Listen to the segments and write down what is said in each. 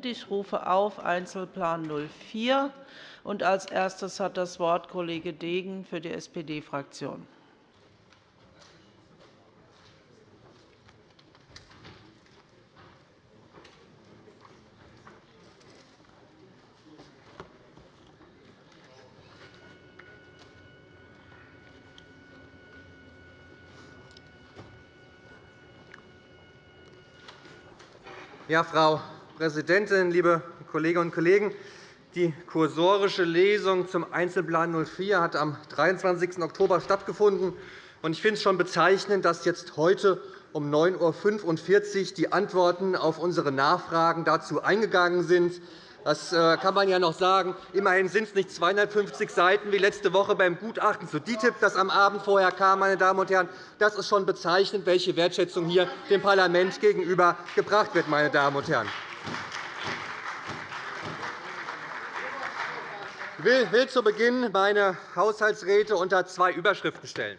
Ich rufe auf Einzelplan 04. Und als erstes hat das Wort Kollege Degen für die SPD-Fraktion. Ja, Frau Präsidentin, liebe Kolleginnen und Kollegen! Die kursorische Lesung zum Einzelplan 04 hat am 23. Oktober stattgefunden. Ich finde es schon bezeichnend, dass jetzt heute um 9.45 Uhr die Antworten auf unsere Nachfragen dazu eingegangen sind. Das äh, kann man ja noch sagen. Immerhin sind es nicht 250 Seiten wie letzte Woche beim Gutachten zu DITIB, das am Abend vorher kam. Meine Damen und Herren. Das ist schon bezeichnend, welche Wertschätzung hier dem Parlament gegenüber gebracht wird. Meine Damen und Herren. Ich will zu Beginn meine Haushaltsräte unter zwei Überschriften stellen.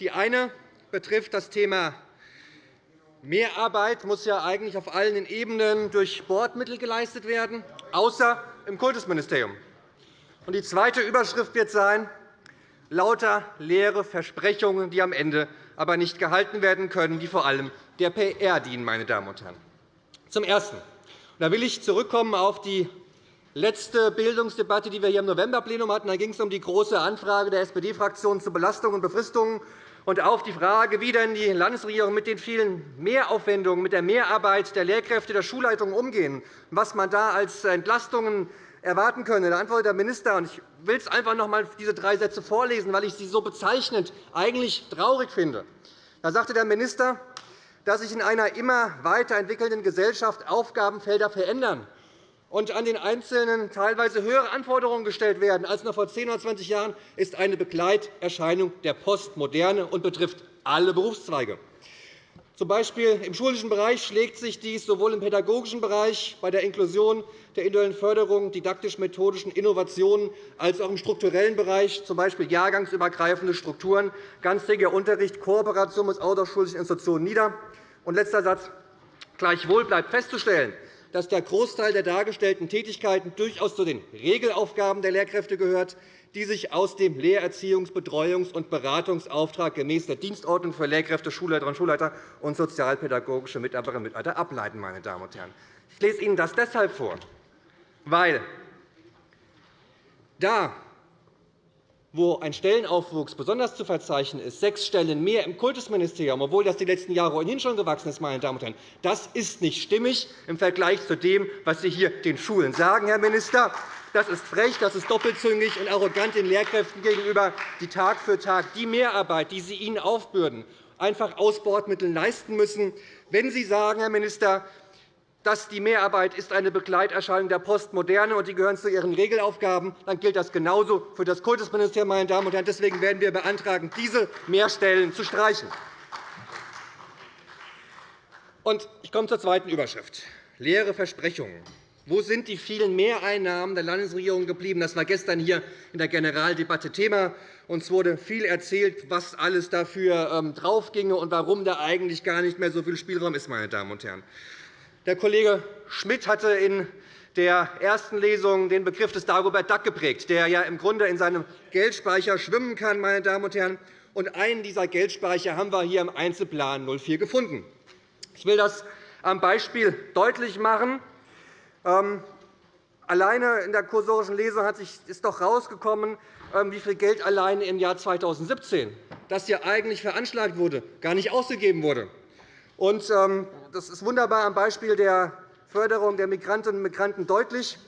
Die eine betrifft das Thema Mehrarbeit muss ja eigentlich auf allen Ebenen durch Bordmittel geleistet werden, außer im Kultusministerium. Die zweite Überschrift wird sein, lauter leere Versprechungen, die am Ende aber nicht gehalten werden können, die vor allem der PR dienen. Meine Damen und Herren. Zum Ersten. Da will ich zurückkommen auf die letzte Bildungsdebatte, die wir hier im Novemberplenum hatten. Da ging es um die Große Anfrage der SPD-Fraktion zu Belastungen und Befristungen und auf die Frage, wie denn die Landesregierung mit den vielen Mehraufwendungen, mit der Mehrarbeit der Lehrkräfte der Schulleitungen umgehen, was man da als Entlastungen erwarten könne. Da antwortet der Minister, und ich will es einfach noch einmal diese drei Sätze vorlesen, weil ich sie so bezeichnend eigentlich traurig finde. Da sagte der Minister, dass sich in einer immer weiterentwickelnden Gesellschaft Aufgabenfelder verändern und an den Einzelnen teilweise höhere Anforderungen gestellt werden als noch vor 10 oder 20 Jahren, ist eine Begleiterscheinung der Postmoderne und betrifft alle Berufszweige. Zum Beispiel im schulischen Bereich schlägt sich dies sowohl im pädagogischen Bereich bei der Inklusion, der individuellen Förderung, didaktisch-methodischen Innovationen als auch im strukturellen Bereich, z. B. jahrgangsübergreifende Strukturen, ganztägiger Unterricht, Kooperation mit außerschulischen Institutionen nieder. Und letzter Satz. Gleichwohl bleibt festzustellen, dass der Großteil der dargestellten Tätigkeiten durchaus zu den Regelaufgaben der Lehrkräfte gehört, die sich aus dem Lehrerziehungs-, Betreuungs- und Beratungsauftrag gemäß der Dienstordnung für Lehrkräfte, Schulleiterinnen und Schulleiter und sozialpädagogische Mitarbeiterinnen und Mitarbeiter ableiten. Meine Damen und Herren. Ich lese Ihnen das deshalb vor, weil da wo ein Stellenaufwuchs besonders zu verzeichnen ist, sechs Stellen mehr im Kultusministerium, obwohl das die letzten Jahre ohnehin schon gewachsen ist, meine Damen und Herren, das ist nicht stimmig im Vergleich zu dem, was Sie hier den Schulen sagen, Herr Minister. Das ist frech, das ist doppelzüngig und arrogant den Lehrkräften gegenüber, die Tag für Tag die Mehrarbeit, die Sie ihnen aufbürden, einfach aus Bordmitteln leisten müssen. Wenn Sie sagen, Herr Minister, dass die Mehrarbeit ist eine Begleiterscheinung der Postmoderne und die gehören zu ihren Regelaufgaben, dann gilt das genauso für das Kultusministerium. Meine Damen und Herren. Deswegen werden wir beantragen, diese Mehrstellen zu streichen. Ich komme zur zweiten Überschrift. Leere Versprechungen. Wo sind die vielen Mehreinnahmen der Landesregierung geblieben? Das war gestern hier in der Generaldebatte Thema. Uns wurde viel erzählt, was alles dafür ähm, draufginge und warum da eigentlich gar nicht mehr so viel Spielraum ist. Meine Damen und Herren. Der Kollege Schmidt hatte in der ersten Lesung den Begriff des Dagobert Duck geprägt, der ja im Grunde in seinem Geldspeicher schwimmen kann. Meine Damen und Herren. Und einen dieser Geldspeicher haben wir hier im Einzelplan 04 gefunden. Ich will das am Beispiel deutlich machen. Ähm, alleine in der kursorischen Lesung ist doch herausgekommen, ähm, wie viel Geld allein im Jahr 2017, das hier eigentlich veranschlagt wurde, gar nicht ausgegeben wurde. Ähm, das ist wunderbar am Beispiel der Förderung der Migrantinnen und Migranten deutlich.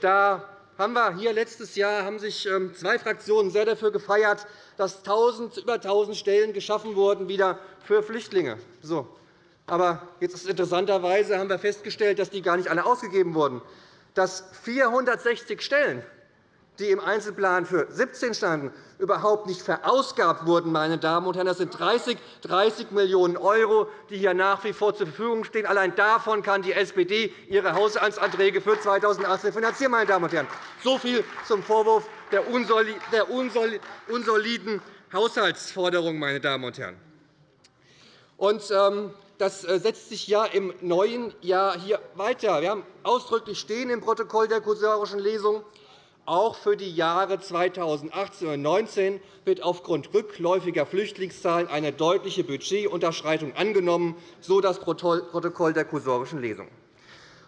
Da haben wir hier letztes Jahr haben sich zwei Fraktionen sehr dafür gefeiert, dass 1000, über 1.000 Stellen geschaffen wurden wieder für Flüchtlinge. So. Aber jetzt ist interessanterweise haben wir festgestellt, dass die gar nicht alle ausgegeben wurden. Dass 460 Stellen die im Einzelplan für 17 standen, überhaupt nicht verausgabt wurden. Meine Damen und Herren. Das sind 30, 30 Millionen €, die hier nach wie vor zur Verfügung stehen. Allein davon kann die SPD ihre Haushaltsanträge für 2018 finanzieren. Meine Damen und Herren. So viel zum Vorwurf der unsoliden Haushaltsforderung. Meine Damen und Herren. Und, ähm, das äh, setzt sich ja im neuen Jahr hier weiter. Wir haben ausdrücklich stehen im Protokoll der kursorischen Lesung, auch für die Jahre 2018 und 2019 wird aufgrund rückläufiger Flüchtlingszahlen eine deutliche Budgetunterschreitung angenommen, so das Protokoll der kursorischen Lesung.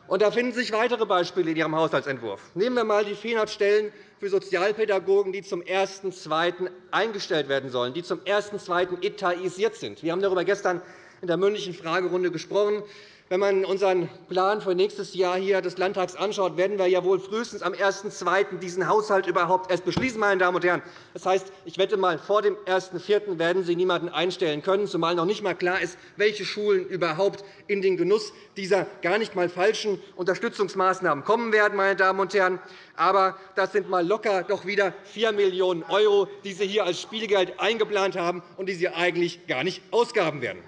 Und da finden sich weitere Beispiele in Ihrem Haushaltsentwurf. Nehmen wir einmal die 400 Stellen für Sozialpädagogen, die zum 1.2. eingestellt werden sollen, die zum 1.2. etatisiert sind. Wir haben darüber gestern in der mündlichen Fragerunde gesprochen. Wenn man unseren Plan für nächstes Jahr hier des Landtags anschaut, werden wir ja wohl frühestens am 1.2. diesen Haushalt überhaupt erst beschließen. Meine Damen und Herren. Das heißt, ich wette mal, vor dem 1.4. werden Sie niemanden einstellen können, zumal noch nicht einmal klar ist, welche Schulen überhaupt in den Genuss dieser gar nicht einmal falschen Unterstützungsmaßnahmen kommen werden. Meine Damen und Herren. Aber das sind mal locker doch wieder 4 Millionen €, die Sie hier als Spielgeld eingeplant haben und die Sie eigentlich gar nicht ausgaben werden.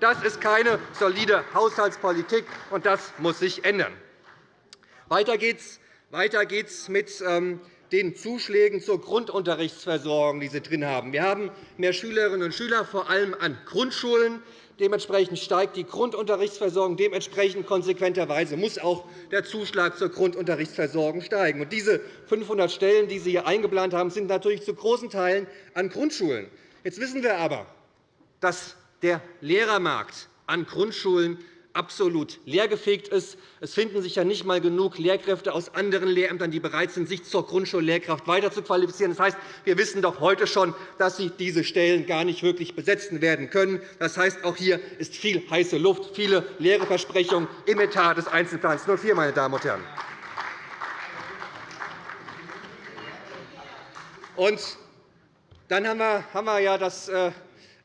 Das ist keine solide Haushaltspolitik, und das muss sich ändern. Weiter weiter geht's mit ähm, den Zuschlägen zur Grundunterrichtsversorgung, die Sie drin haben. Wir haben mehr Schülerinnen und Schüler, vor allem an Grundschulen. Dementsprechend steigt die Grundunterrichtsversorgung. Dementsprechend konsequenterweise muss auch der Zuschlag zur Grundunterrichtsversorgung steigen. Diese 500 Stellen, die Sie hier eingeplant haben, sind natürlich zu großen Teilen an Grundschulen. Jetzt wissen wir aber, dass der Lehrermarkt an Grundschulen absolut leergefegt ist. Es finden sich ja nicht einmal genug Lehrkräfte aus anderen Lehrämtern, die bereit sind, sich zur Grundschullehrkraft weiter zu qualifizieren. Das heißt, wir wissen doch heute schon, dass Sie diese Stellen gar nicht wirklich besetzen werden können. Das heißt, auch hier ist viel heiße Luft, viele leere Versprechungen im Etat des Einzelplans 04, meine Damen und Herren. Und dann haben wir ja das äh,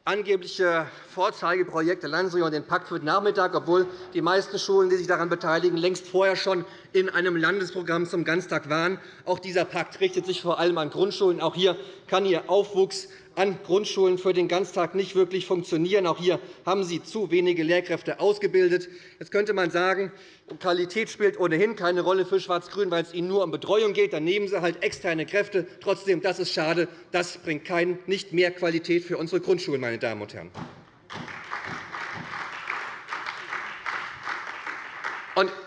angebliche Vorzeigeprojekt der Landesregierung den Pakt für den Nachmittag, obwohl die meisten Schulen, die sich daran beteiligen, längst vorher schon in einem Landesprogramm zum Ganztag waren. Auch dieser Pakt richtet sich vor allem an Grundschulen. Auch hier kann Ihr Aufwuchs an Grundschulen für den Ganztag nicht wirklich funktionieren. Auch hier haben Sie zu wenige Lehrkräfte ausgebildet. Jetzt könnte man sagen, Qualität spielt ohnehin keine Rolle für Schwarz-Grün, weil es Ihnen nur um Betreuung geht. Dann nehmen Sie halt externe Kräfte. Trotzdem, das ist schade. Das bringt kein, nicht mehr Qualität für unsere Grundschulen. Meine Damen und Herren.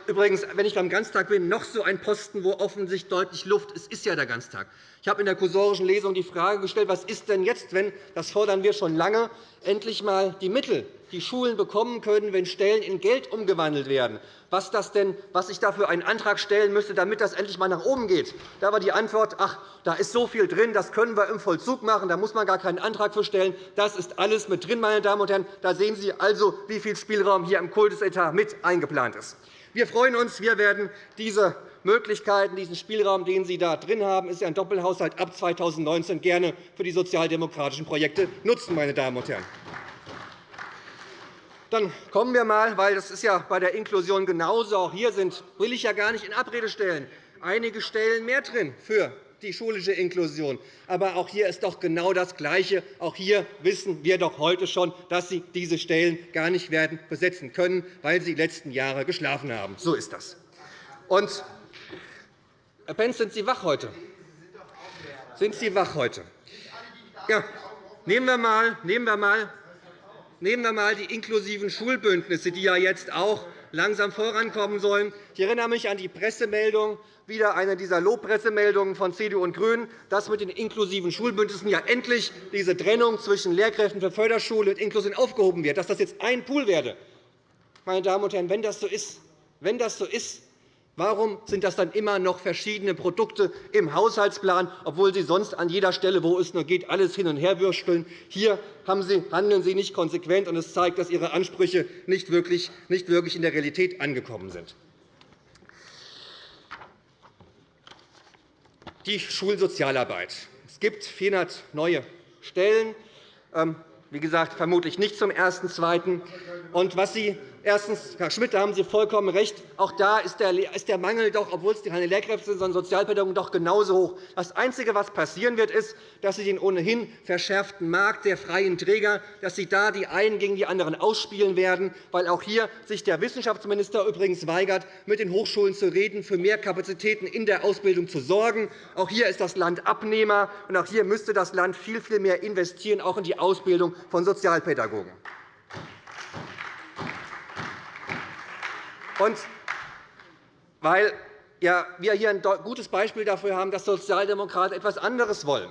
Übrigens, wenn ich beim Ganztag bin, noch so ein Posten, wo offensichtlich deutlich Luft ist, ist ja der Ganztag. Ich habe in der kursorischen Lesung die Frage gestellt, was ist denn jetzt, wenn, das fordern wir schon lange, endlich einmal die Mittel, die Schulen bekommen können, wenn Stellen in Geld umgewandelt werden, was, das denn, was ich dafür einen Antrag stellen müsste, damit das endlich einmal nach oben geht. Da war die Antwort, ach, da ist so viel drin, das können wir im Vollzug machen, da muss man gar keinen Antrag für stellen. Das ist alles mit drin, meine Damen und Herren. Da sehen Sie also, wie viel Spielraum hier im Kultusetat mit eingeplant ist. Wir freuen uns. Wir werden diese Möglichkeiten, diesen Spielraum, den Sie da drin haben, ist ein Doppelhaushalt ab 2019 gerne für die sozialdemokratischen Projekte nutzen, meine Damen und Herren. Dann kommen wir einmal, weil das ist ja bei der Inklusion genauso. Auch hier sind, will ich ja gar nicht in Abrede stellen, einige Stellen mehr drin für die schulische Inklusion. Aber auch hier ist doch genau das Gleiche. Auch hier wissen wir doch heute schon, dass Sie diese Stellen gar nicht werden besetzen können, weil Sie die letzten Jahre geschlafen haben. So ist das. Und, Herr Pentz, sind Sie wach heute? Sind Sie wach heute? Ja. Nehmen wir einmal, nehmen wir einmal Nehmen wir einmal die inklusiven Schulbündnisse, die ja jetzt auch langsam vorankommen sollen. Ich erinnere mich an die Pressemeldung, wieder eine dieser Lobpressemeldungen von CDU und GRÜNEN, dass mit den inklusiven Schulbündnissen ja endlich diese Trennung zwischen Lehrkräften für Förderschule und Inklusion aufgehoben wird, dass das jetzt ein Pool werde. Meine Damen und Herren, wenn das so ist, wenn das so ist Warum sind das dann immer noch verschiedene Produkte im Haushaltsplan, obwohl Sie sonst an jeder Stelle, wo es nur geht, alles hin und her würsteln? Hier handeln Sie nicht konsequent, und es zeigt, dass Ihre Ansprüche nicht wirklich in der Realität angekommen sind. Die Schulsozialarbeit. Es gibt 400 neue Stellen. Ähm, wie gesagt, vermutlich nicht zum 1.2. Und was Sie Erstens, Herr Schmidt, da haben Sie vollkommen recht. Auch da ist der Mangel, doch, obwohl es keine Lehrkräfte sind, sondern Sozialpädagogen, doch genauso hoch. Das Einzige, was passieren wird, ist, dass Sie den ohnehin verschärften Markt der freien Träger, dass Sie da die einen gegen die anderen ausspielen werden, weil auch hier sich der Wissenschaftsminister übrigens weigert, mit den Hochschulen zu reden, für mehr Kapazitäten in der Ausbildung zu sorgen. Auch hier ist das Land Abnehmer, und auch hier müsste das Land viel, viel mehr investieren, auch in die Ausbildung von Sozialpädagogen. Und weil ja, wir hier ein gutes Beispiel dafür haben, dass Sozialdemokraten etwas anderes wollen.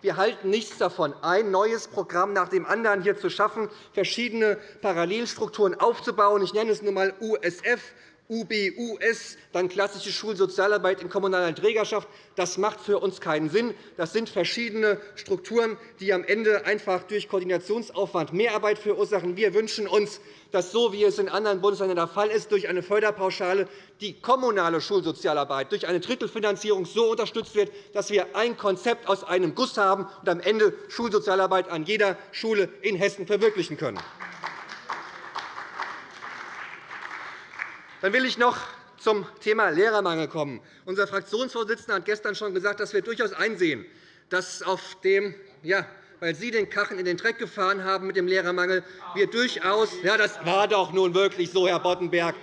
Wir halten nichts davon, ein neues Programm nach dem anderen hier zu schaffen, verschiedene Parallelstrukturen aufzubauen. Ich nenne es nur einmal USF, UBUS, dann klassische Schulsozialarbeit in kommunaler Trägerschaft. Das macht für uns keinen Sinn. Das sind verschiedene Strukturen, die am Ende einfach durch Koordinationsaufwand Mehrarbeit verursachen. Wir wünschen uns, dass, so wie es in anderen Bundesländern der Fall ist, durch eine Förderpauschale die kommunale Schulsozialarbeit durch eine Drittelfinanzierung so unterstützt wird, dass wir ein Konzept aus einem Guss haben und am Ende Schulsozialarbeit an jeder Schule in Hessen verwirklichen können. Dann will ich noch zum Thema Lehrermangel kommen. Unser Fraktionsvorsitzender hat gestern schon gesagt, dass wir durchaus einsehen, dass auf dem ja, weil Sie den Kachen in den Dreck gefahren haben mit dem Lehrermangel, wir durchaus ja, das war doch nun wirklich so, Herr Boddenberg.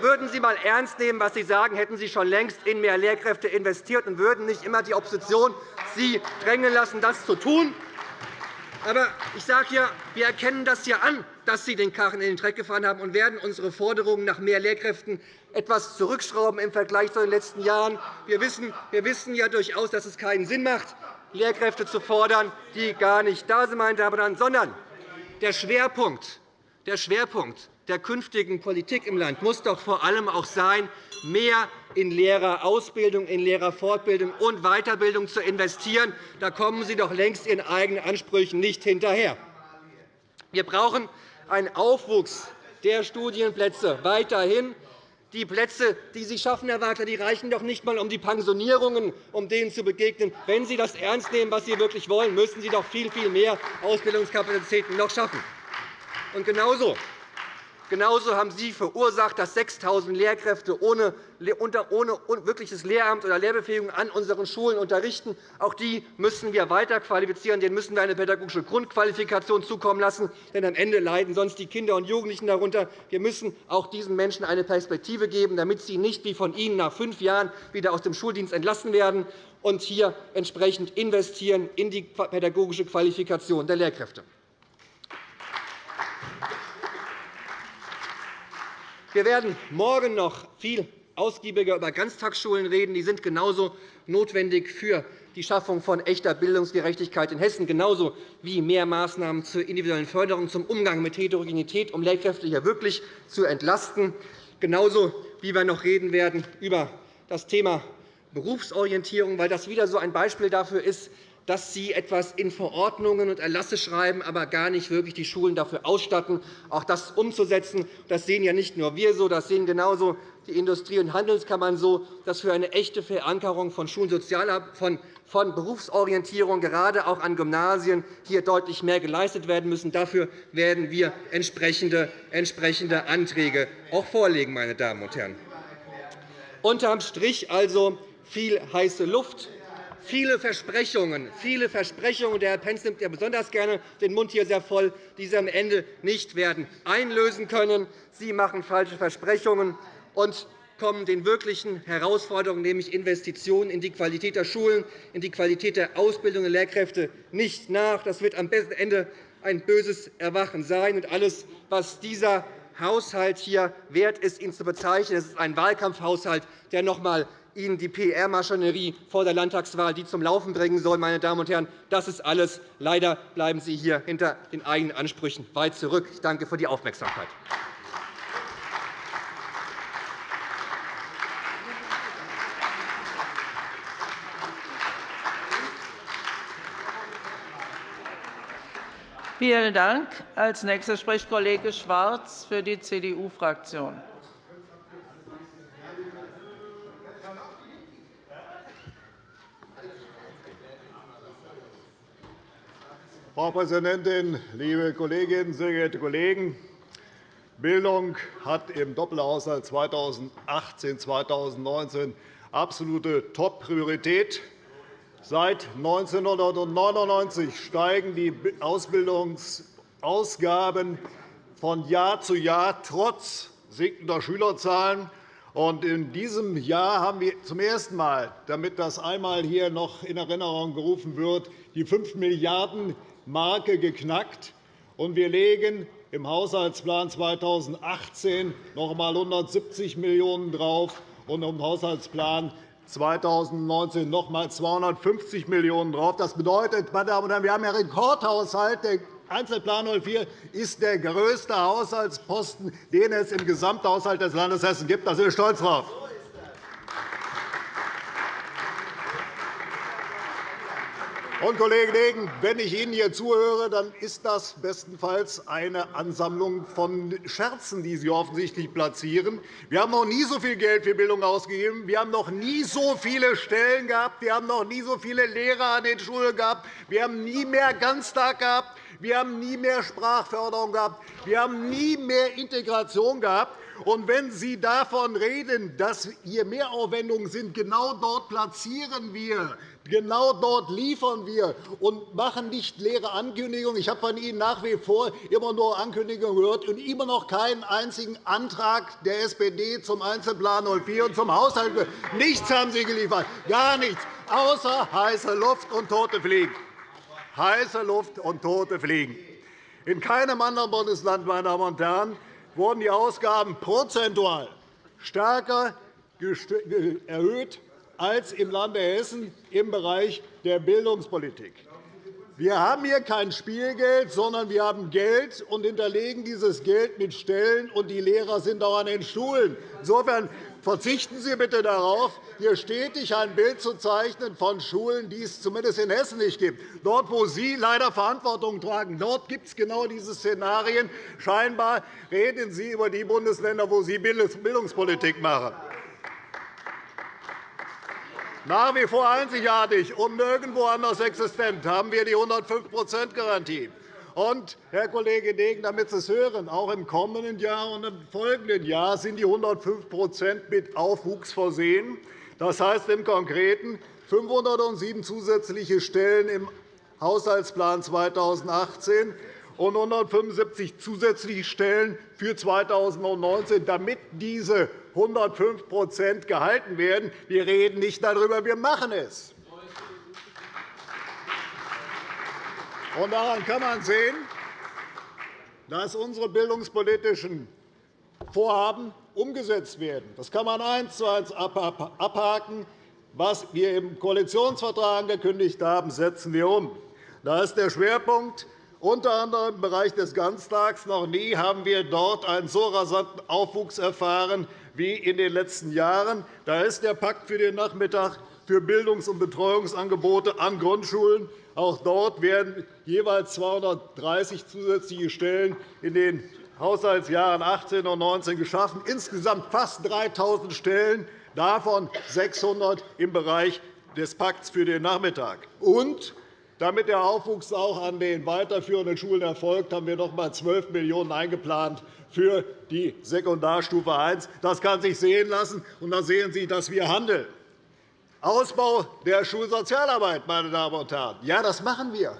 Würden Sie einmal ernst nehmen, was Sie sagen, hätten Sie schon längst in mehr Lehrkräfte investiert und würden nicht immer die Opposition Sie drängen lassen, das zu tun. Aber ich sage ja, wir erkennen das ja an, dass Sie den Karren in den Dreck gefahren haben und werden unsere Forderungen nach mehr Lehrkräften etwas zurückschrauben im Vergleich zu den letzten Jahren. Wir wissen, wir wissen ja durchaus, dass es keinen Sinn macht, Lehrkräfte zu fordern, die gar nicht da sind, meine Damen und Herren, sondern der Schwerpunkt, der Schwerpunkt der künftigen Politik im Land muss doch vor allem auch sein, mehr in Lehrerausbildung, in Lehrerfortbildung und Weiterbildung zu investieren. Da kommen Sie doch längst Ihren eigenen Ansprüchen nicht hinterher. Wir brauchen einen Aufwuchs der Studienplätze weiterhin. Die Plätze, die Sie schaffen, Herr Wagner, die reichen doch nicht einmal, um die Pensionierungen, um denen zu begegnen. Wenn Sie das ernst nehmen, was Sie wirklich wollen, müssen Sie doch viel, viel mehr Ausbildungskapazitäten noch schaffen. Und genauso Genauso haben Sie verursacht, dass 6.000 Lehrkräfte ohne, wirkliches Lehramt oder Lehrbefähigung an unseren Schulen unterrichten. Auch die müssen wir weiter qualifizieren. Denen müssen wir eine pädagogische Grundqualifikation zukommen lassen. Denn am Ende leiden sonst die Kinder und Jugendlichen darunter. Wir müssen auch diesen Menschen eine Perspektive geben, damit sie nicht wie von Ihnen nach fünf Jahren wieder aus dem Schuldienst entlassen werden und hier entsprechend investieren in die pädagogische Qualifikation der Lehrkräfte. Wir werden morgen noch viel ausgiebiger über Ganztagsschulen reden. Die sind genauso notwendig für die Schaffung von echter Bildungsgerechtigkeit in Hessen, genauso wie mehr Maßnahmen zur individuellen Förderung zum Umgang mit Heterogenität, um Lehrkräfte hier wirklich zu entlasten, genauso wie wir noch reden werden über das Thema Berufsorientierung, weil das wieder so ein Beispiel dafür ist, dass Sie etwas in Verordnungen und Erlasse schreiben, aber gar nicht wirklich die Schulen dafür ausstatten, auch das umzusetzen. Das sehen ja nicht nur wir so, das sehen genauso die Industrie- und Handelskammern so, dass für eine echte Verankerung von von, von Berufsorientierung, gerade auch an Gymnasien, hier deutlich mehr geleistet werden müssen. Dafür werden wir entsprechende, entsprechende Anträge auch vorlegen, meine Damen und Herren. Unterm Strich also viel heiße Luft, viele Versprechungen, viele Versprechungen. Der Herr Pentz nimmt ja besonders gerne den Mund hier sehr voll, die Sie am Ende nicht werden einlösen können. Sie machen falsche Versprechungen und kommen den wirklichen Herausforderungen, nämlich Investitionen in die Qualität der Schulen, in die Qualität der Ausbildung der Lehrkräfte, nicht nach. Das wird am Ende ein böses Erwachen sein. Und alles, was dieser Haushalt hier wert ist, ihn zu bezeichnen, ist ein Wahlkampfhaushalt, der noch einmal Ihnen die PR-Maschinerie vor der Landtagswahl die zum Laufen bringen soll. Meine Damen und Herren, das ist alles. Leider bleiben Sie hier hinter den eigenen Ansprüchen weit zurück. Ich danke für die Aufmerksamkeit. Vielen Dank. Als nächster spricht Kollege Schwarz für die CDU-Fraktion. Frau Präsidentin, liebe Kolleginnen, sehr geehrte Kollegen! Bildung hat im Doppelhaushalt 2018-2019 absolute Top-Priorität. Seit 1999 steigen die Ausbildungsausgaben von Jahr zu Jahr trotz sinkender Schülerzahlen. In diesem Jahr haben wir zum ersten Mal, damit das einmal hier noch in Erinnerung gerufen wird, die 5 Milliarden Marke geknackt, und wir legen im Haushaltsplan 2018 noch einmal 170 Millionen € drauf und im Haushaltsplan 2019 noch einmal 250 Millionen € drauf. Das bedeutet, meine Damen und Herren, wir haben einen Rekordhaushalt. Der Einzelplan 04 ist der größte Haushaltsposten, den es im Gesamthaushalt des Landes Hessen gibt. Da sind wir stolz drauf. Und, Kollege Degen, wenn ich Ihnen hier zuhöre, dann ist das bestenfalls eine Ansammlung von Scherzen, die Sie offensichtlich platzieren. Wir haben noch nie so viel Geld für Bildung ausgegeben. Wir haben noch nie so viele Stellen gehabt. Wir haben noch nie so viele Lehrer an den Schulen gehabt. Wir haben nie mehr Ganztag gehabt. Wir haben nie mehr Sprachförderung gehabt. Wir haben nie mehr Integration gehabt. Und wenn Sie davon reden, dass hier Mehraufwendungen sind, genau dort platzieren wir Genau dort liefern wir und machen nicht leere Ankündigungen. Ich habe von Ihnen nach wie vor immer nur Ankündigungen gehört und immer noch keinen einzigen Antrag der SPD zum Einzelplan 04 und zum Haushalt. Nichts haben Sie geliefert, gar nichts, außer heiße Luft und tote Fliegen. Heiße Luft und tote Fliegen. In keinem anderen Bundesland, meine Damen und Herren, wurden die Ausgaben prozentual stärker erhöht als im Lande Hessen im Bereich der Bildungspolitik. Wir haben hier kein Spielgeld, sondern wir haben Geld und hinterlegen dieses Geld mit Stellen, und die Lehrer sind auch an den Schulen. Insofern verzichten Sie bitte darauf, hier stetig ein Bild zu zeichnen von Schulen, die es zumindest in Hessen nicht gibt. Dort, wo Sie leider Verantwortung tragen, dort gibt es genau diese Szenarien. Scheinbar reden Sie über die Bundesländer, wo Sie Bildungspolitik machen nach wie vor einzigartig und nirgendwo anders existent, haben wir die 105-%-Garantie. Und, Herr Kollege Degen, damit Sie es hören, auch im kommenden Jahr und im folgenden Jahr sind die 105% mit Aufwuchs versehen. Das heißt im Konkreten 507 zusätzliche Stellen im Haushaltsplan 2018 und 175 zusätzliche Stellen für 2019, damit diese 105% gehalten werden. Wir reden nicht darüber, wir machen es. Daran kann man sehen, dass unsere bildungspolitischen Vorhaben umgesetzt werden. Das kann man eins zu eins abhaken. Was wir im Koalitionsvertrag angekündigt haben, setzen wir um. Da ist der Schwerpunkt unter anderem im Bereich des Ganztags. Noch nie haben wir dort einen so rasanten Aufwuchs erfahren wie in den letzten Jahren. Da ist der Pakt für den Nachmittag für Bildungs- und Betreuungsangebote an Grundschulen. Auch dort werden jeweils 230 zusätzliche Stellen in den Haushaltsjahren 18 und 19 geschaffen, insgesamt fast 3.000 Stellen, davon 600 im Bereich des Pakts für den Nachmittag. Und damit der Aufwuchs auch an den weiterführenden Schulen erfolgt, haben wir noch einmal 12 Millionen € eingeplant für die Sekundarstufe I. Das kann sich sehen lassen, und da sehen Sie, dass wir handeln. Ausbau der Schulsozialarbeit, meine Damen und Herren. Ja, das machen wir.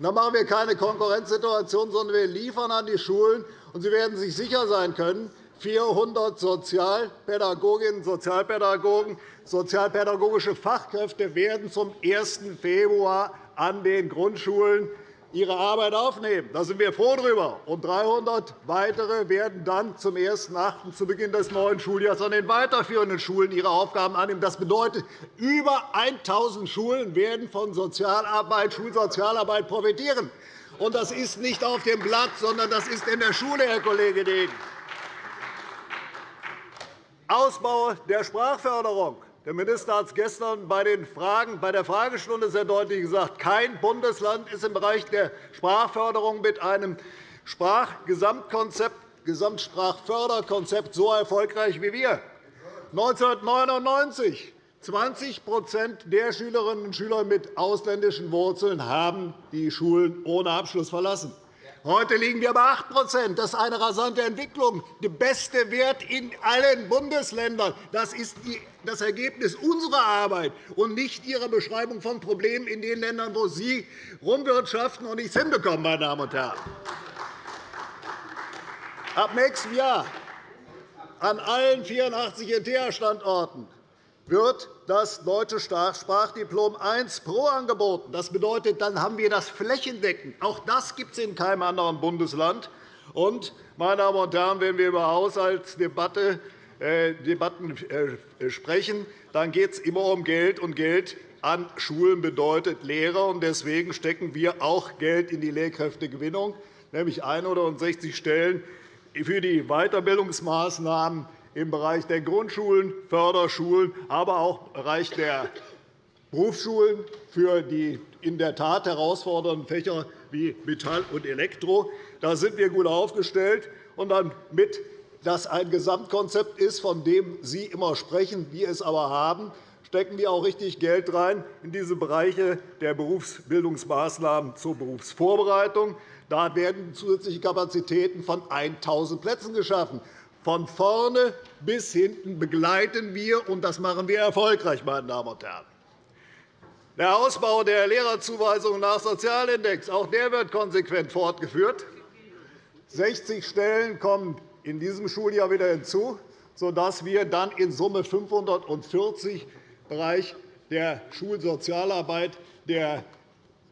Da machen wir keine Konkurrenzsituation, sondern wir liefern an die Schulen. Und Sie werden sich sicher sein können, 400 Sozialpädagoginnen und Sozialpädagogen, sozialpädagogische Fachkräfte werden zum 1. Februar an den Grundschulen ihre Arbeit aufnehmen. Da sind wir froh darüber. Und 300 weitere werden dann zum 1.8. zu Beginn des neuen Schuljahres an den weiterführenden Schulen ihre Aufgaben annehmen. Das bedeutet, über 1.000 Schulen werden von Sozialarbeit, Schulsozialarbeit profitieren. Und das ist nicht auf dem Blatt, sondern das ist in der Schule, Herr Kollege Degen. Ausbau der Sprachförderung. Der Minister hat es gestern bei, den Fragen, bei der Fragestunde sehr deutlich gesagt. Kein Bundesland ist im Bereich der Sprachförderung mit einem Sprachgesamtkonzept, Gesamtsprachförderkonzept so erfolgreich wie wir. 1999 20% der Schülerinnen und Schüler mit ausländischen Wurzeln haben die Schulen ohne Abschluss verlassen. Heute liegen wir bei 8% Das ist eine rasante Entwicklung, der beste Wert in allen Bundesländern. Das ist das Ergebnis unserer Arbeit und nicht Ihrer Beschreibung von Problemen in den Ländern, wo Sie rumwirtschaften und nichts hinbekommen. Meine Damen und Herren. Ab nächstem Jahr an allen 84 ETH-Standorten wird das deutsche Sprachdiplom I Pro angeboten. Das bedeutet, dann haben wir das flächendeckend. Auch das gibt es in keinem anderen Bundesland. Und, meine Damen und Herren, wenn wir über Haushaltsdebatte äh, äh, sprechen, dann geht es immer um Geld, und Geld an Schulen bedeutet Lehrer. Deswegen stecken wir auch Geld in die Lehrkräftegewinnung, nämlich 160 Stellen für die Weiterbildungsmaßnahmen im Bereich der Grundschulen, Förderschulen, aber auch im Bereich der Berufsschulen für die in der Tat herausfordernden Fächer wie Metall und Elektro. Da sind wir gut aufgestellt. Und damit das ein Gesamtkonzept ist, von dem Sie immer sprechen, wir es aber haben, stecken wir auch richtig Geld rein in diese Bereiche der Berufsbildungsmaßnahmen zur Berufsvorbereitung. Da werden zusätzliche Kapazitäten von 1.000 Plätzen geschaffen. Von vorne bis hinten begleiten wir, und das machen wir erfolgreich, meine Damen und Herren. Der Ausbau der Lehrerzuweisungen nach Sozialindex auch der wird konsequent fortgeführt. 60 Stellen kommen in diesem Schuljahr wieder hinzu, sodass wir dann in Summe 540 im Bereich der Schulsozialarbeit der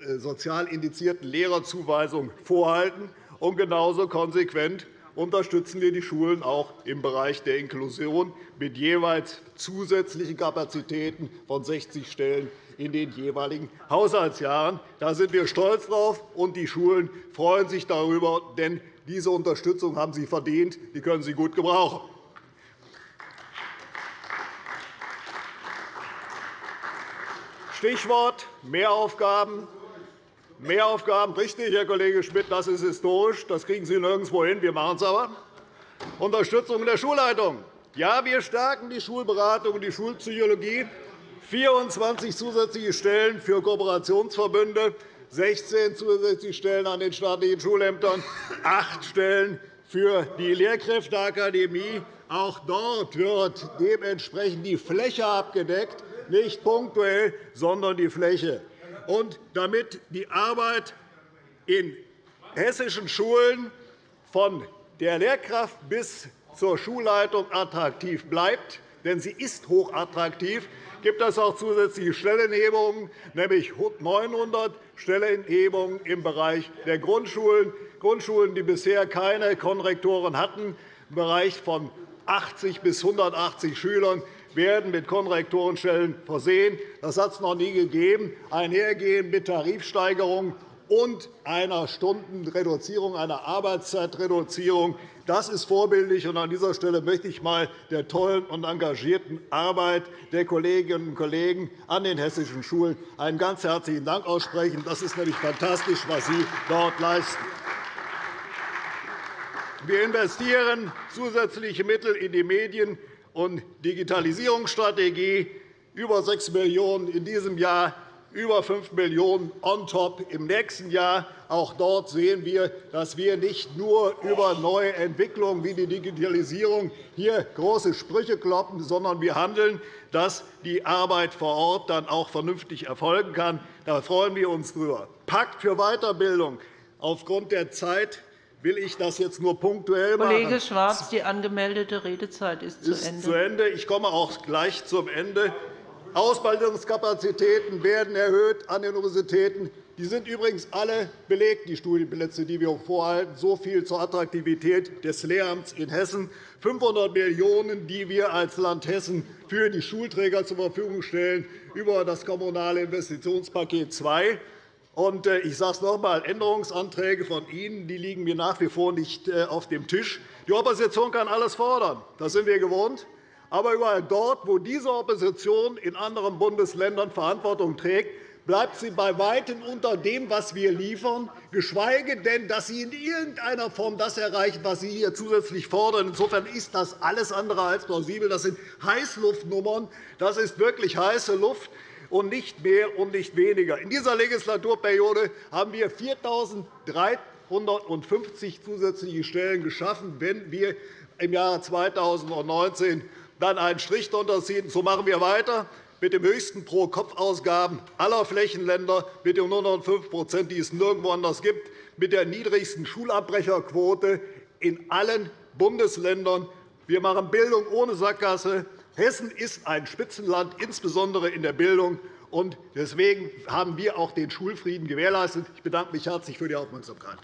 äh, sozial indizierten Lehrerzuweisung vorhalten. Und genauso konsequent unterstützen wir die Schulen auch im Bereich der Inklusion mit jeweils zusätzlichen Kapazitäten von 60 Stellen in den jeweiligen Haushaltsjahren. Da sind wir stolz drauf, und die Schulen freuen sich darüber, denn diese Unterstützung haben sie verdient. Die können sie gut gebrauchen. Stichwort Mehraufgaben. Mehraufgaben, richtig, Herr Kollege Schmidt, das ist historisch. Das kriegen Sie nirgendwo hin. Wir machen es aber. Unterstützung der Schulleitung. Ja, wir stärken die Schulberatung und die Schulpsychologie. 24 zusätzliche Stellen für Kooperationsverbünde, 16 zusätzliche Stellen an den staatlichen Schulämtern, 8 Stellen für die Lehrkräfteakademie. Auch dort wird dementsprechend die Fläche abgedeckt, nicht punktuell, sondern die Fläche. Und damit die Arbeit in hessischen Schulen von der Lehrkraft bis zur Schulleitung attraktiv bleibt, denn sie ist hochattraktiv, gibt es auch zusätzliche Stellenhebungen, nämlich 900 Stellenhebungen im Bereich der Grundschulen, Grundschulen, die bisher keine Konrektoren hatten, im Bereich von 80 bis 180 Schülern werden mit Konrektorenstellen versehen. Das hat es noch nie gegeben, einhergehend mit Tarifsteigerungen und einer Stundenreduzierung, einer Arbeitszeitreduzierung. Das ist vorbildlich. An dieser Stelle möchte ich einmal der tollen und engagierten Arbeit der Kolleginnen und Kollegen an den hessischen Schulen einen ganz herzlichen Dank aussprechen. Das ist nämlich fantastisch, was Sie dort leisten. Wir investieren zusätzliche Mittel in die Medien- und Digitalisierungsstrategie, über 6 Millionen € in diesem Jahr über 5 Millionen € on top im nächsten Jahr. Auch dort sehen wir, dass wir nicht nur über neue Entwicklungen wie die Digitalisierung hier große Sprüche kloppen, sondern wir handeln, dass die Arbeit vor Ort dann auch vernünftig erfolgen kann. Da freuen wir uns drüber. Pakt für Weiterbildung. Aufgrund der Zeit will ich das jetzt nur punktuell machen. Kollege Schwarz, die angemeldete Redezeit ist, ist zu Ende. Zu Ende. Ich komme auch gleich zum Ende. Ausbildungskapazitäten werden erhöht an den Universitäten. Die sind übrigens alle belegt, die Studienplätze, die wir vorhalten. So viel zur Attraktivität des Lehramts in Hessen. 500 Millionen €, die wir als Land Hessen für die Schulträger zur Verfügung stellen über das Kommunale Investitionspaket 2 und äh, ich sage es noch einmal, Änderungsanträge von Ihnen die liegen mir nach wie vor nicht äh, auf dem Tisch. Die Opposition kann alles fordern. Das sind wir gewohnt. Aber überall dort, wo diese Opposition in anderen Bundesländern Verantwortung trägt, bleibt sie bei Weitem unter dem, was wir liefern, geschweige denn, dass sie in irgendeiner Form das erreichen, was sie hier zusätzlich fordern. Insofern ist das alles andere als plausibel. Das sind Heißluftnummern. Das ist wirklich heiße Luft und nicht mehr und nicht weniger. In dieser Legislaturperiode haben wir 4.350 zusätzliche Stellen geschaffen. Wenn wir im Jahre 2019 dann einen Strich darunter ziehen. So machen wir weiter mit den höchsten Pro-Kopf-Ausgaben aller Flächenländer, mit den 105% die es nirgendwo anders gibt, mit der niedrigsten Schulabbrecherquote in allen Bundesländern. Wir machen Bildung ohne Sackgasse. Hessen ist ein Spitzenland, insbesondere in der Bildung. Und deswegen haben wir auch den Schulfrieden gewährleistet. Ich bedanke mich herzlich für die Aufmerksamkeit.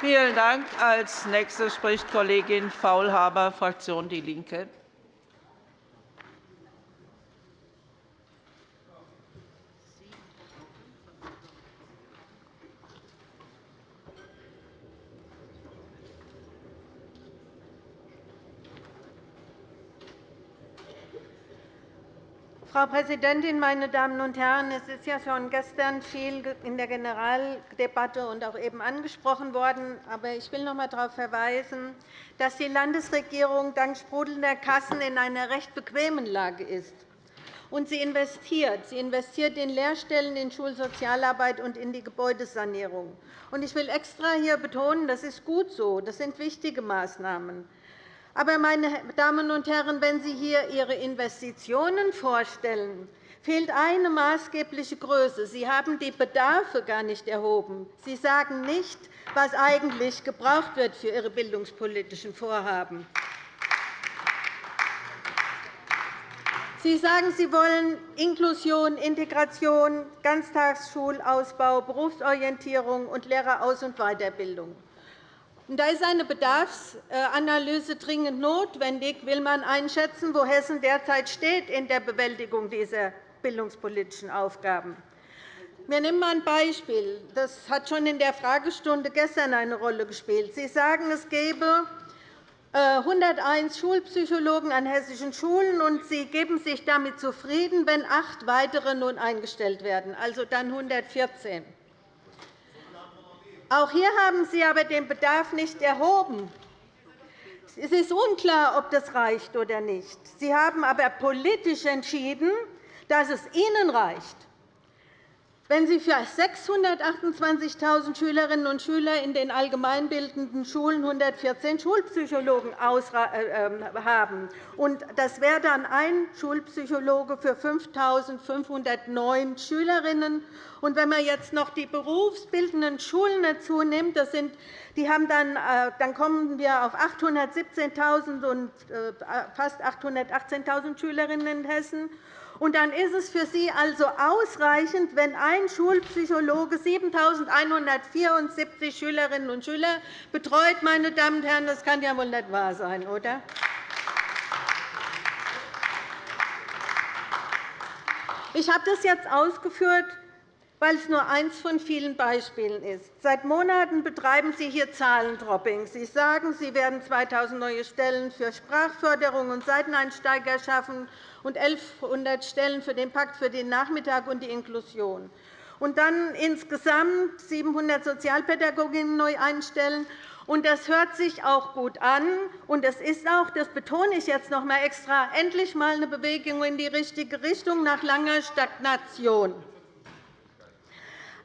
Vielen Dank. Als nächste spricht Kollegin Faulhaber, Fraktion Die Linke. Frau Präsidentin, meine Damen und Herren! Es ist ja schon gestern viel in der Generaldebatte und auch eben angesprochen worden. Aber ich will noch einmal darauf verweisen, dass die Landesregierung dank sprudelnder Kassen in einer recht bequemen Lage ist. Und sie investiert. Sie investiert in Lehrstellen, in Schulsozialarbeit und in die Gebäudesanierung. Und ich will extra hier betonen, das ist gut so. Das sind wichtige Maßnahmen. Aber, meine Damen und Herren, wenn Sie hier Ihre Investitionen vorstellen, fehlt eine maßgebliche Größe. Sie haben die Bedarfe gar nicht erhoben. Sie sagen nicht, was eigentlich gebraucht wird für Ihre bildungspolitischen Vorhaben. Sie sagen, Sie wollen Inklusion, Integration, Ganztagsschulausbau, Berufsorientierung und Lehreraus- und Weiterbildung. Da ist eine Bedarfsanalyse dringend notwendig, will man einschätzen, wo Hessen derzeit steht in der Bewältigung dieser bildungspolitischen Aufgaben. Wir nehmen ein Beispiel. Das hat schon in der Fragestunde gestern eine Rolle gespielt. Sie sagen, es gäbe 101 äh, Schulpsychologen an hessischen Schulen, und Sie geben sich damit zufrieden, wenn acht weitere nun eingestellt werden, also dann 114. Auch hier haben Sie aber den Bedarf nicht erhoben. Es ist unklar, ob das reicht oder nicht. Sie haben aber politisch entschieden, dass es Ihnen reicht. Wenn Sie für 628.000 Schülerinnen und Schüler in den allgemeinbildenden Schulen 114 Schulpsychologen äh, ähm, haben, und das wäre dann ein Schulpsychologe für 5.509 Schülerinnen, und wenn man jetzt noch die berufsbildenden Schulen dazu nimmt, das sind, die haben dann, äh, dann kommen wir auf 817.000 und äh, fast 818.000 Schülerinnen in Hessen. Und dann ist es für Sie also ausreichend, wenn ein Schulpsychologe 7.174 Schülerinnen und Schüler betreut. Meine Damen und Herren, das kann ja wohl nicht wahr sein, oder? Ich habe das jetzt ausgeführt, weil es nur eines von vielen Beispielen ist. Seit Monaten betreiben Sie hier Zahlendropping. Sie sagen, Sie werden 2.000 neue Stellen für Sprachförderung und Seiteneinsteiger schaffen und 1.100 Stellen für den Pakt für den Nachmittag und die Inklusion. Und dann insgesamt 700 Sozialpädagoginnen neu einstellen. Und das hört sich auch gut an. Und es ist auch, das betone ich jetzt noch einmal extra, endlich einmal eine Bewegung in die richtige Richtung nach langer Stagnation.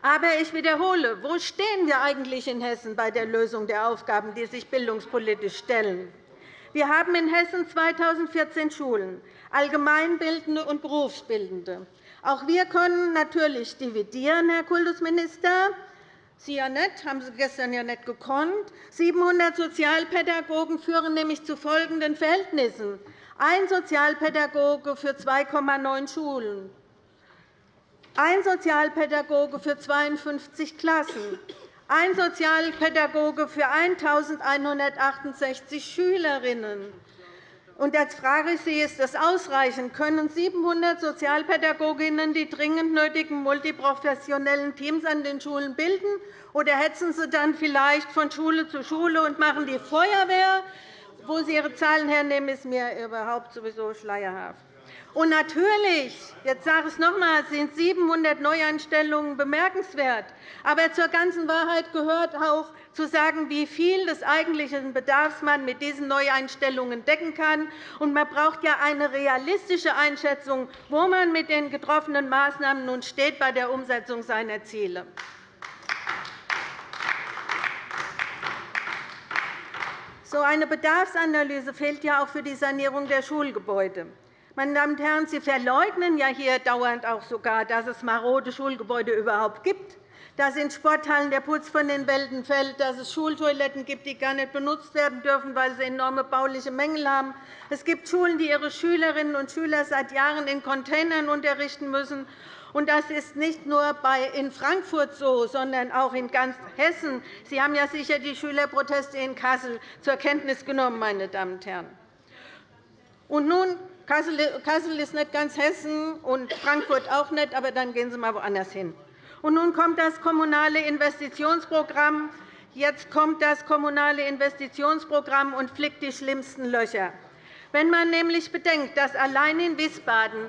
Aber ich wiederhole, wo stehen wir eigentlich in Hessen bei der Lösung der Aufgaben, die sich bildungspolitisch stellen? Wir haben in Hessen 2014 Schulen, allgemeinbildende und berufsbildende. Auch wir können natürlich dividieren, Herr Kultusminister. Sie ja nicht, haben Sie gestern ja nicht gekonnt. 700 Sozialpädagogen führen nämlich zu folgenden Verhältnissen. Ein Sozialpädagoge für 2,9 Schulen, ein Sozialpädagoge für 52 Klassen, ein Sozialpädagoge für 1.168 Schülerinnen. Und jetzt frage ich Sie, ist das ausreichend? Können 700 Sozialpädagoginnen die dringend nötigen multiprofessionellen Teams an den Schulen bilden? Oder hetzen Sie dann vielleicht von Schule zu Schule und machen die Feuerwehr? Wo Sie Ihre Zahlen hernehmen, ist mir überhaupt sowieso schleierhaft. Und natürlich, jetzt sage ich es noch einmal, sind 700 Neueinstellungen bemerkenswert. Aber zur ganzen Wahrheit gehört auch, zu sagen, wie viel des eigentlichen Bedarfs man mit diesen Neueinstellungen decken kann. Und man braucht ja eine realistische Einschätzung, wo man mit den getroffenen Maßnahmen nun steht bei der Umsetzung seiner Ziele. So eine Bedarfsanalyse fehlt ja auch für die Sanierung der Schulgebäude. Meine Damen und Herren, Sie verleugnen ja hier dauernd auch sogar, dass es marode Schulgebäude überhaupt gibt, dass in Sporthallen der Putz von den Wänden fällt, dass es Schultoiletten gibt, die gar nicht benutzt werden dürfen, weil sie enorme bauliche Mängel haben. Es gibt Schulen, die ihre Schülerinnen und Schüler seit Jahren in Containern unterrichten müssen. Und das ist nicht nur in Frankfurt so, sondern auch in ganz Hessen. Sie haben ja sicher die Schülerproteste in Kassel zur Kenntnis genommen, meine Damen und Herren. Und nun, Kassel ist nicht ganz Hessen und Frankfurt auch nicht, aber dann gehen Sie einmal woanders hin. Und nun kommt das Kommunale Investitionsprogramm. Jetzt kommt das Kommunale Investitionsprogramm und flickt die schlimmsten Löcher. Wenn man nämlich bedenkt, dass allein in Wiesbaden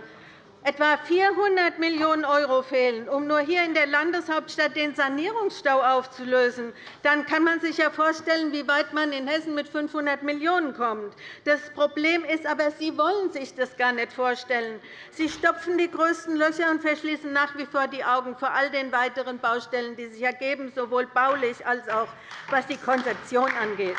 etwa 400 Millionen € fehlen, um nur hier in der Landeshauptstadt den Sanierungsstau aufzulösen, dann kann man sich ja vorstellen, wie weit man in Hessen mit 500 Millionen € kommt. Das Problem ist aber, Sie wollen sich das gar nicht vorstellen. Sie stopfen die größten Löcher und verschließen nach wie vor die Augen vor all den weiteren Baustellen, die sich ergeben, sowohl baulich als auch was die Konzeption angeht.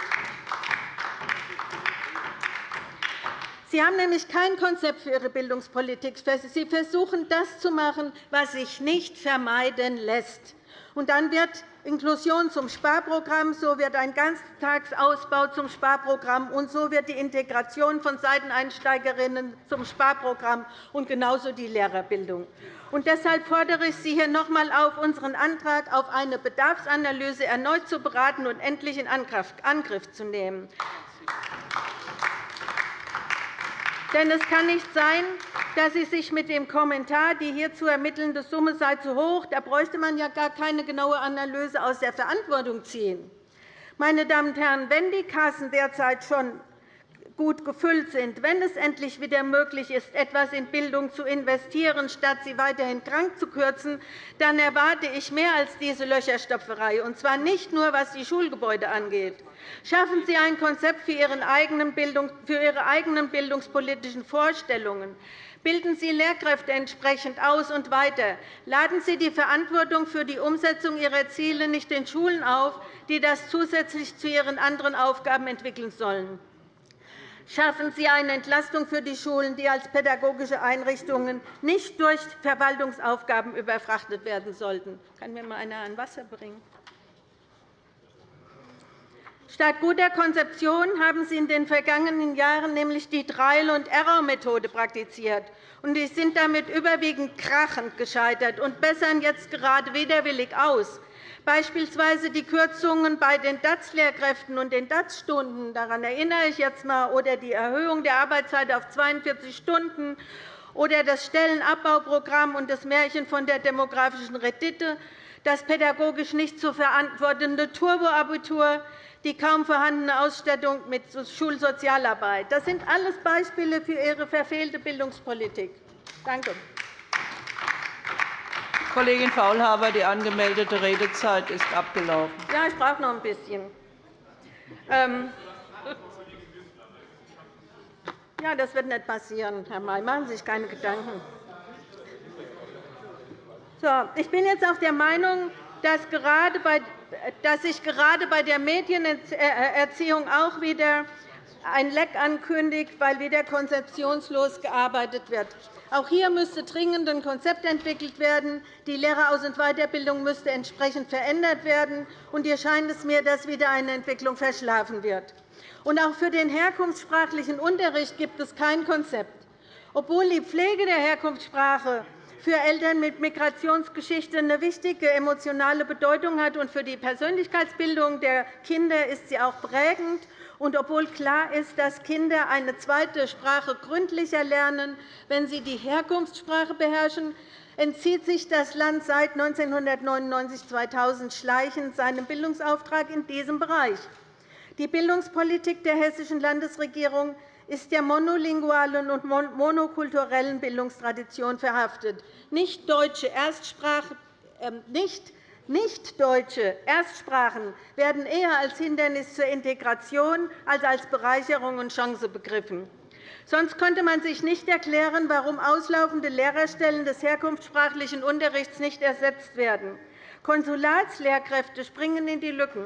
Sie haben nämlich kein Konzept für Ihre Bildungspolitik. Sie versuchen, das zu machen, was sich nicht vermeiden lässt. Und dann wird Inklusion zum Sparprogramm, so wird ein Ganztagsausbau zum Sparprogramm, und so wird die Integration von Seiteneinsteigerinnen zum Sparprogramm und genauso die Lehrerbildung. Und deshalb fordere ich Sie hier noch einmal auf, unseren Antrag auf eine Bedarfsanalyse erneut zu beraten und endlich in Angriff zu nehmen. Denn es kann nicht sein, dass Sie sich mit dem Kommentar, die hier zu ermittelnde Summe sei zu hoch, da bräuchte man ja gar keine genaue Analyse aus der Verantwortung ziehen. Meine Damen und Herren, wenn die Kassen derzeit schon gut gefüllt sind, wenn es endlich wieder möglich ist, etwas in Bildung zu investieren, statt sie weiterhin krank zu kürzen, dann erwarte ich mehr als diese Löcherstopferei, und zwar nicht nur, was die Schulgebäude angeht. Schaffen Sie ein Konzept für Ihre eigenen bildungspolitischen Vorstellungen. Bilden Sie Lehrkräfte entsprechend aus und weiter. Laden Sie die Verantwortung für die Umsetzung Ihrer Ziele nicht den Schulen auf, die das zusätzlich zu ihren anderen Aufgaben entwickeln sollen. Schaffen Sie eine Entlastung für die Schulen, die als pädagogische Einrichtungen nicht durch Verwaltungsaufgaben überfrachtet werden sollten. Kann mir einmal einer ein Wasser bringen? Statt guter Konzeption haben Sie in den vergangenen Jahren nämlich die Trial- und Error-Methode praktiziert. und Sie sind damit überwiegend krachend gescheitert und bessern jetzt gerade widerwillig aus. Beispielsweise die Kürzungen bei den DAZ-Lehrkräften und den DAZ-Stunden. Daran erinnere ich jetzt einmal, oder die Erhöhung der Arbeitszeit auf 42 Stunden. Oder das Stellenabbauprogramm und das Märchen von der demografischen Rendite, das pädagogisch nicht zu verantwortende Turboabitur, die kaum vorhandene Ausstattung mit Schulsozialarbeit. Das sind alles Beispiele für Ihre verfehlte Bildungspolitik. Danke. Kollegin Faulhaber, die angemeldete Redezeit ist abgelaufen. Ja, ich brauche noch ein bisschen. Ähm ja, das wird nicht passieren, Herr May. Machen Sie sich keine Gedanken. So, ich bin jetzt auch der Meinung, dass, gerade bei, dass sich gerade bei der Medienerziehung auch wieder ein Leck ankündigt, weil wieder konzeptionslos gearbeitet wird. Auch hier müsste dringend ein Konzept entwickelt werden. Die Lehreraus- und Weiterbildung müsste entsprechend verändert werden. Und hier scheint es mir, dass wieder eine Entwicklung verschlafen wird. Und auch für den herkunftssprachlichen Unterricht gibt es kein Konzept. Obwohl die Pflege der Herkunftssprache für Eltern mit Migrationsgeschichte eine wichtige emotionale Bedeutung hat und für die Persönlichkeitsbildung der Kinder ist sie auch prägend und obwohl klar ist, dass Kinder eine zweite Sprache gründlicher lernen, wenn sie die Herkunftssprache beherrschen, entzieht sich das Land seit 1999-2000 schleichend seinem Bildungsauftrag in diesem Bereich. Die Bildungspolitik der hessischen Landesregierung ist der monolingualen und monokulturellen Bildungstradition verhaftet. Nicht deutsche Erstsprache, äh, nicht Nichtdeutsche Erstsprachen werden eher als Hindernis zur Integration als als Bereicherung und Chance begriffen. Sonst könnte man sich nicht erklären, warum auslaufende Lehrerstellen des herkunftssprachlichen Unterrichts nicht ersetzt werden. Konsulatslehrkräfte springen in die Lücken.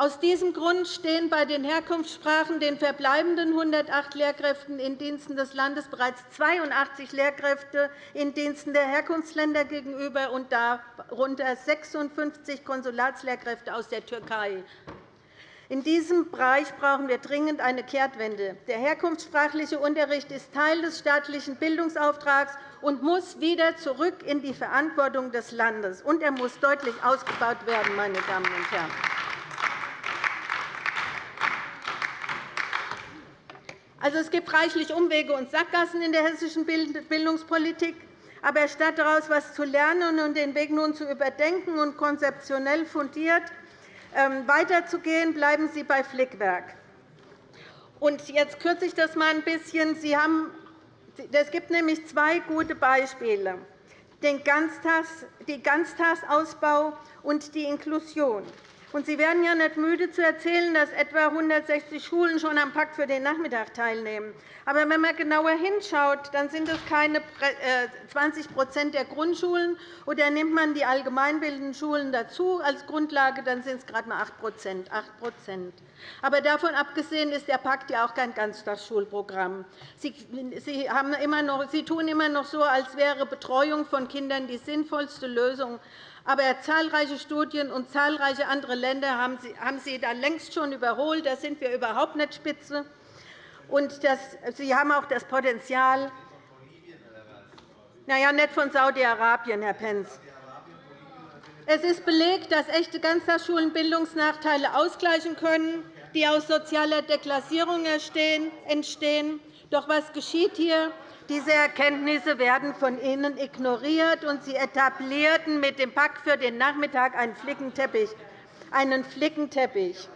Aus diesem Grund stehen bei den Herkunftssprachen den verbleibenden 108 Lehrkräften in Diensten des Landes bereits 82 Lehrkräfte in Diensten der Herkunftsländer gegenüber und darunter 56 Konsulatslehrkräfte aus der Türkei. In diesem Bereich brauchen wir dringend eine Kehrtwende. Der herkunftssprachliche Unterricht ist Teil des staatlichen Bildungsauftrags und muss wieder zurück in die Verantwortung des Landes. Und er muss deutlich ausgebaut werden, meine Damen und Herren. Also, es gibt reichlich Umwege und Sackgassen in der hessischen Bildungspolitik. Aber statt daraus etwas zu lernen und den Weg nun zu überdenken und konzeptionell fundiert ähm, weiterzugehen, bleiben Sie bei Flickwerk. Und jetzt kürze ich das einmal ein bisschen. Sie haben, es gibt nämlich zwei gute Beispiele, den Ganztags, den Ganztagsausbau und die Inklusion. Und Sie werden ja nicht müde zu erzählen, dass etwa 160 Schulen schon am Pakt für den Nachmittag teilnehmen. Aber wenn man genauer hinschaut, dann sind es keine 20% äh, der Grundschulen. Oder nimmt man die allgemeinbildenden Schulen dazu als Grundlage, dann sind es gerade einmal 8 8 Aber davon abgesehen ist der Pakt ja auch kein Ganztagsschulprogramm. Sie, Sie tun immer noch so, als wäre Betreuung von Kindern die sinnvollste Lösung. Aber zahlreiche Studien und zahlreiche andere Länder haben Sie da längst schon überholt. Da sind wir überhaupt nicht spitze. Und Sie haben auch das Potenzial, naja, nicht von Saudi-Arabien, Herr Pentz. Es ist belegt, dass echte Ganztagsschulen Bildungsnachteile ausgleichen können, die aus sozialer Deklassierung entstehen. Doch was geschieht hier? Diese Erkenntnisse werden von Ihnen ignoriert, und Sie etablierten mit dem Pakt für den Nachmittag einen Flickenteppich. Einen Flickenteppich.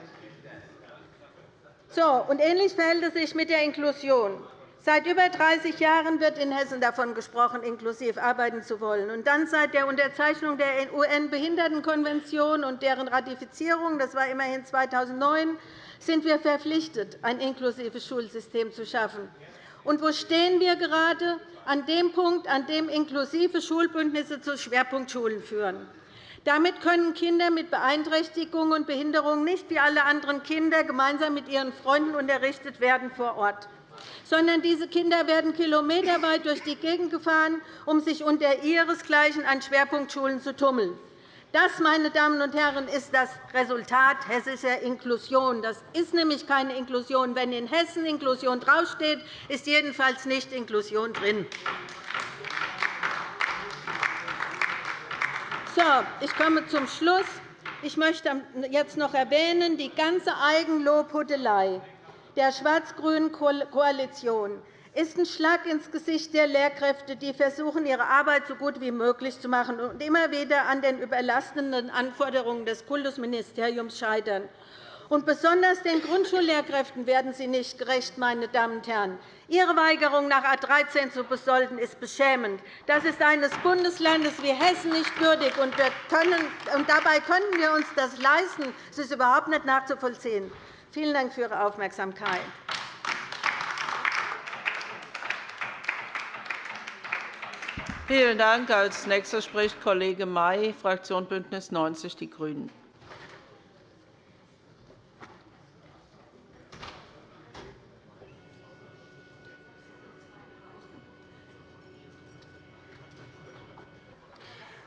So, und ähnlich verhält es sich mit der Inklusion. Seit über 30 Jahren wird in Hessen davon gesprochen, inklusiv arbeiten zu wollen. Und dann seit der Unterzeichnung der UN-Behindertenkonvention und deren Ratifizierung, das war immerhin 2009, sind wir verpflichtet, ein inklusives Schulsystem zu schaffen. Und wo stehen wir gerade? An dem Punkt, an dem inklusive Schulbündnisse zu Schwerpunktschulen führen. Damit können Kinder mit Beeinträchtigungen und Behinderungen nicht wie alle anderen Kinder gemeinsam mit ihren Freunden unterrichtet werden vor Ort sondern diese Kinder werden kilometerweit durch die Gegend gefahren, um sich unter ihresgleichen an Schwerpunktschulen zu tummeln. Das, meine Damen und Herren, ist das Resultat hessischer Inklusion. Das ist nämlich keine Inklusion. Wenn in Hessen Inklusion draufsteht, ist jedenfalls nicht Inklusion drin. So, ich komme zum Schluss. Ich möchte jetzt noch erwähnen, die ganze Eigenlobhudelei der schwarz-grünen Koalition ist ein Schlag ins Gesicht der Lehrkräfte, die versuchen, ihre Arbeit so gut wie möglich zu machen und immer wieder an den überlastenden Anforderungen des Kultusministeriums scheitern. Und besonders den Grundschullehrkräften werden Sie nicht gerecht, meine Damen und Herren. Ihre Weigerung, nach A 13 zu besolden, ist beschämend. Das ist eines Bundeslandes wie Hessen nicht würdig. Und, dabei können wir uns das leisten. Es ist überhaupt nicht nachzuvollziehen. Vielen Dank für Ihre Aufmerksamkeit. Vielen Dank. Als nächster spricht Kollege May, Fraktion BÜNDNIS 90 die GRÜNEN.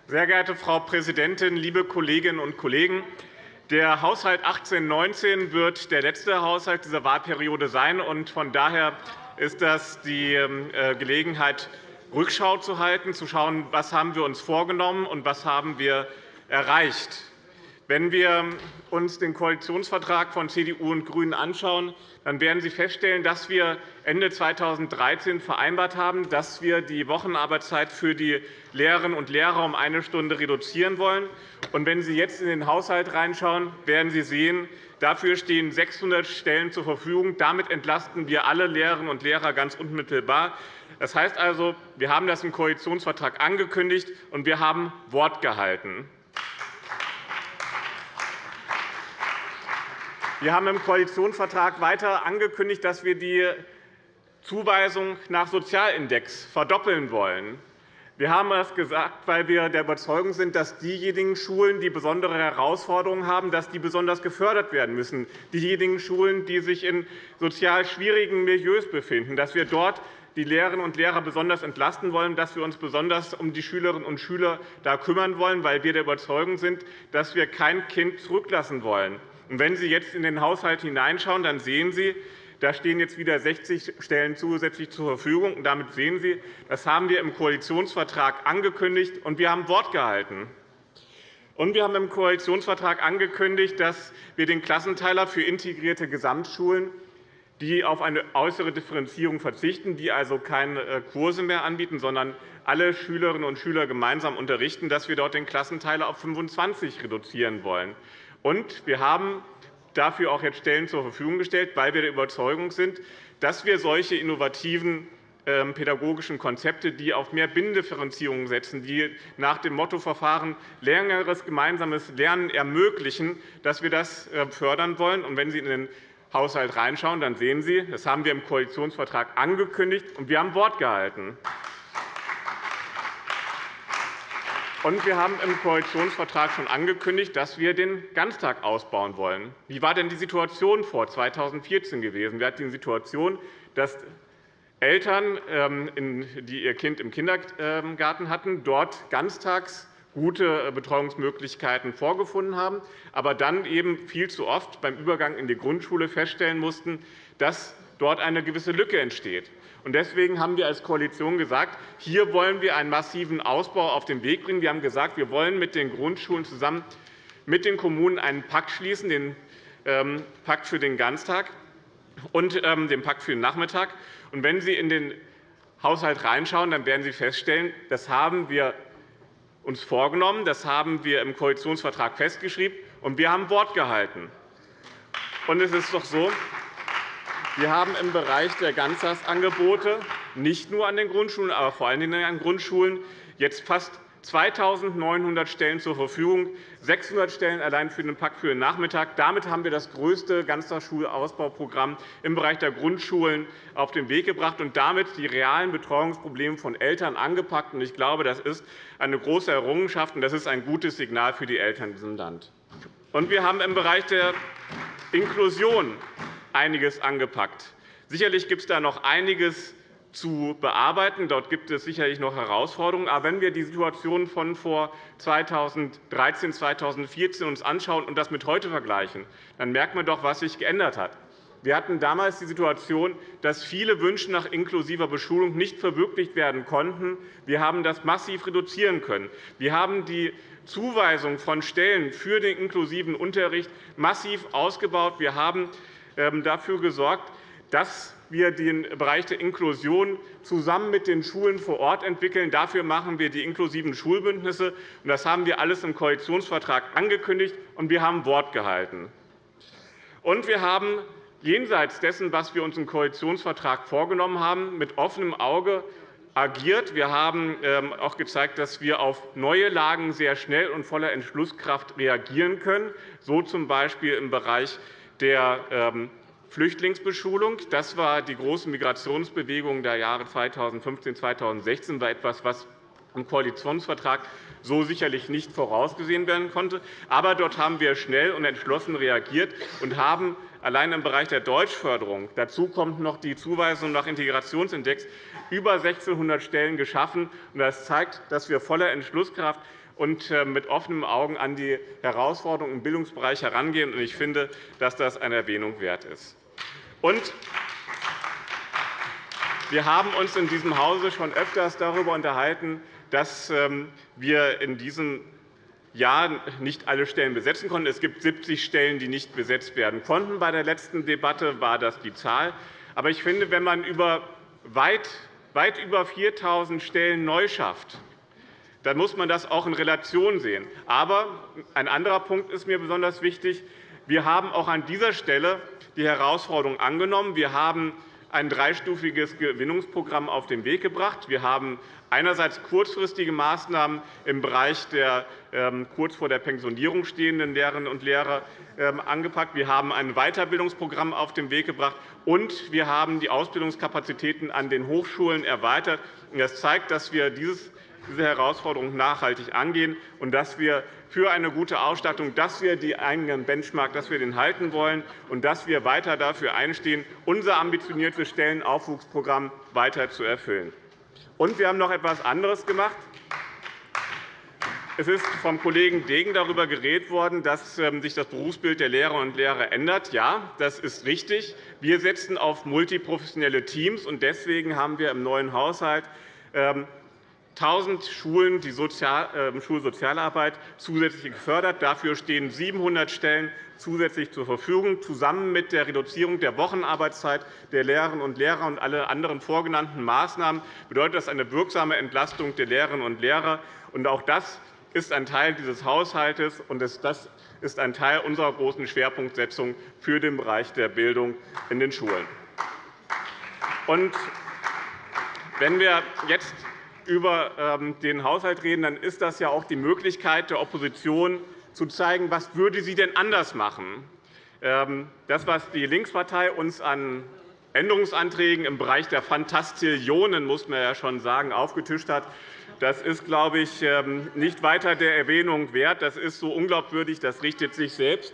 Sehr geehrte Frau Präsidentin, liebe Kolleginnen und Kollegen! Der Haushalt 18-19 wird der letzte Haushalt dieser Wahlperiode sein. Von daher ist das die ähm, äh, Gelegenheit, Rückschau zu halten, zu schauen, was haben wir uns vorgenommen und was haben wir erreicht. Wenn wir uns den Koalitionsvertrag von CDU und GRÜNEN anschauen, dann werden Sie feststellen, dass wir Ende 2013 vereinbart haben, dass wir die Wochenarbeitszeit für die Lehrerinnen und Lehrer um eine Stunde reduzieren wollen. Und wenn Sie jetzt in den Haushalt reinschauen, werden Sie sehen, dafür stehen 600 Stellen zur Verfügung. Damit entlasten wir alle Lehrerinnen und Lehrer ganz unmittelbar. Das heißt also, wir haben das im Koalitionsvertrag angekündigt, und wir haben Wort gehalten. Wir haben im Koalitionsvertrag weiter angekündigt, dass wir die Zuweisung nach Sozialindex verdoppeln wollen. Wir haben das gesagt, weil wir der Überzeugung sind, dass diejenigen Schulen, die besondere Herausforderungen haben, dass die besonders gefördert werden müssen. Diejenigen Schulen, die sich in sozial schwierigen Milieus befinden, dass wir dort die Lehrerinnen und Lehrer besonders entlasten wollen, dass wir uns besonders um die Schülerinnen und Schüler da kümmern wollen, weil wir der Überzeugung sind, dass wir kein Kind zurücklassen wollen. wenn Sie jetzt in den Haushalt hineinschauen, dann sehen Sie, da stehen jetzt wieder 60 Stellen zusätzlich zur Verfügung. Und damit sehen Sie, das haben wir im Koalitionsvertrag angekündigt, und wir haben Wort gehalten. Und wir haben im Koalitionsvertrag angekündigt, dass wir den Klassenteiler für integrierte Gesamtschulen, die auf eine äußere Differenzierung verzichten, die also keine äh, Kurse mehr anbieten, sondern alle Schülerinnen und Schüler gemeinsam unterrichten, dass wir dort den Klassenteiler auf 25 reduzieren wollen. Und wir haben dafür auch jetzt Stellen zur Verfügung gestellt, weil wir der Überzeugung sind, dass wir solche innovativen ähm, pädagogischen Konzepte, die auf mehr Binnendifferenzierung setzen, die nach dem Mottoverfahren längeres gemeinsames Lernen ermöglichen, dass wir das äh, fördern wollen. Und wenn Sie in den Haushalt reinschauen, dann sehen Sie, das haben wir im Koalitionsvertrag angekündigt, und wir haben Wort gehalten. Und wir haben im Koalitionsvertrag schon angekündigt, dass wir den Ganztag ausbauen wollen. Wie war denn die Situation vor 2014 gewesen? Wir hatten die Situation, dass Eltern, ähm, die ihr Kind im Kindergarten hatten, dort ganztags gute äh, Betreuungsmöglichkeiten vorgefunden haben, aber dann eben viel zu oft beim Übergang in die Grundschule feststellen mussten, dass dort eine gewisse Lücke entsteht. Deswegen haben wir als Koalition gesagt, hier wollen wir einen massiven Ausbau auf den Weg bringen. Wir haben gesagt, wir wollen mit den Grundschulen zusammen mit den Kommunen einen Pakt schließen, den ähm, Pakt für den Ganztag und ähm, den Pakt für den Nachmittag. Und wenn Sie in den Haushalt reinschauen, dann werden Sie feststellen, das haben wir uns vorgenommen, das haben wir im Koalitionsvertrag festgeschrieben, und wir haben Wort gehalten. Und es ist doch so, wir haben im Bereich der Ganztagsangebote nicht nur an den Grundschulen, aber vor allen Dingen an Grundschulen jetzt fast 2.900 Stellen zur Verfügung, 600 Stellen allein für den Pakt für den Nachmittag. Damit haben wir das größte Ganztagsschulausbauprogramm im Bereich der Grundschulen auf den Weg gebracht und damit die realen Betreuungsprobleme von Eltern angepackt. Ich glaube, das ist eine große Errungenschaft, und das ist ein gutes Signal für die Eltern in diesem Land. wir haben im Bereich der Inklusion einiges angepackt. Sicherlich gibt es da noch einiges zu bearbeiten. Dort gibt es sicherlich noch Herausforderungen. Aber wenn wir die Situation von vor 2013, 2014 uns anschauen und das mit heute vergleichen, dann merkt man doch, was sich geändert hat. Wir hatten damals die Situation, dass viele Wünsche nach inklusiver Beschulung nicht verwirklicht werden konnten. Wir haben das massiv reduzieren können. Wir haben die Zuweisung von Stellen für den inklusiven Unterricht massiv ausgebaut. Wir haben ähm, dafür gesorgt, dass wir den Bereich der Inklusion zusammen mit den Schulen vor Ort entwickeln. Dafür machen wir die inklusiven Schulbündnisse. Das haben wir alles im Koalitionsvertrag angekündigt, und wir haben Wort gehalten. Und wir haben jenseits dessen, was wir uns im Koalitionsvertrag vorgenommen haben, mit offenem Auge agiert. Wir haben ähm, auch gezeigt, dass wir auf neue Lagen sehr schnell und voller Entschlusskraft reagieren können, so z. B. im Bereich der ähm, Flüchtlingsbeschulung. Das war die große Migrationsbewegung der Jahre 2015 2016, war etwas, was im Koalitionsvertrag so sicherlich nicht vorausgesehen werden konnte. Aber dort haben wir schnell und entschlossen reagiert und haben allein im Bereich der Deutschförderung, dazu kommt noch die Zuweisung nach Integrationsindex, über 1.600 Stellen geschaffen. Das zeigt, dass wir voller Entschlusskraft und äh, mit offenen Augen an die Herausforderungen im Bildungsbereich herangehen. Ich finde, dass das eine Erwähnung wert ist. Wir haben uns in diesem Hause schon öfters darüber unterhalten, dass ähm, wir in diesem Jahr nicht alle Stellen besetzen konnten. Es gibt 70 Stellen, die nicht besetzt werden konnten. Bei der letzten Debatte war das die Zahl. Aber ich finde, wenn man über weit, weit über 4.000 Stellen neu schafft, dann muss man das auch in Relation sehen. Aber ein anderer Punkt ist mir besonders wichtig. Wir haben auch an dieser Stelle die Herausforderung angenommen. Wir haben ein dreistufiges Gewinnungsprogramm auf den Weg gebracht. Wir haben einerseits kurzfristige Maßnahmen im Bereich der ähm, kurz vor der Pensionierung stehenden Lehrerinnen und Lehrer ähm, angepackt. Wir haben ein Weiterbildungsprogramm auf den Weg gebracht, und wir haben die Ausbildungskapazitäten an den Hochschulen erweitert. Das zeigt, dass wir diese Herausforderung nachhaltig angehen und dass wir für eine gute Ausstattung, dass wir die eigenen Benchmark dass wir den halten wollen und dass wir weiter dafür einstehen, unser ambitioniertes Stellenaufwuchsprogramm weiter zu erfüllen. Und wir haben noch etwas anderes gemacht. Es ist vom Kollegen Degen darüber geredet worden, dass ähm, sich das Berufsbild der Lehrerinnen und Lehrer ändert. Ja, das ist richtig. Wir setzen auf multiprofessionelle Teams. und Deswegen haben wir im neuen Haushalt 1.000 Schulen die ähm, Schulsozialarbeit zusätzlich gefördert. Dafür stehen 700 Stellen zusätzlich zur Verfügung. Zusammen mit der Reduzierung der Wochenarbeitszeit der Lehrerinnen und Lehrer und alle anderen vorgenannten Maßnahmen bedeutet das eine wirksame Entlastung der Lehrerinnen und Lehrer. Auch das ist ein Teil dieses Haushalts, und das ist ein Teil unserer großen Schwerpunktsetzung für den Bereich der Bildung in den Schulen. wenn wir jetzt über ähm, den Haushalt reden, dann ist das ja auch die Möglichkeit der Opposition, zu zeigen, was würde sie denn anders machen. Ähm, das, was die Linkspartei uns an Änderungsanträgen im Bereich der Fantastillionen, muss man ja schon sagen, aufgetischt hat, das ist, glaube ich, ähm, nicht weiter der Erwähnung wert. Das ist so unglaubwürdig, das richtet sich selbst.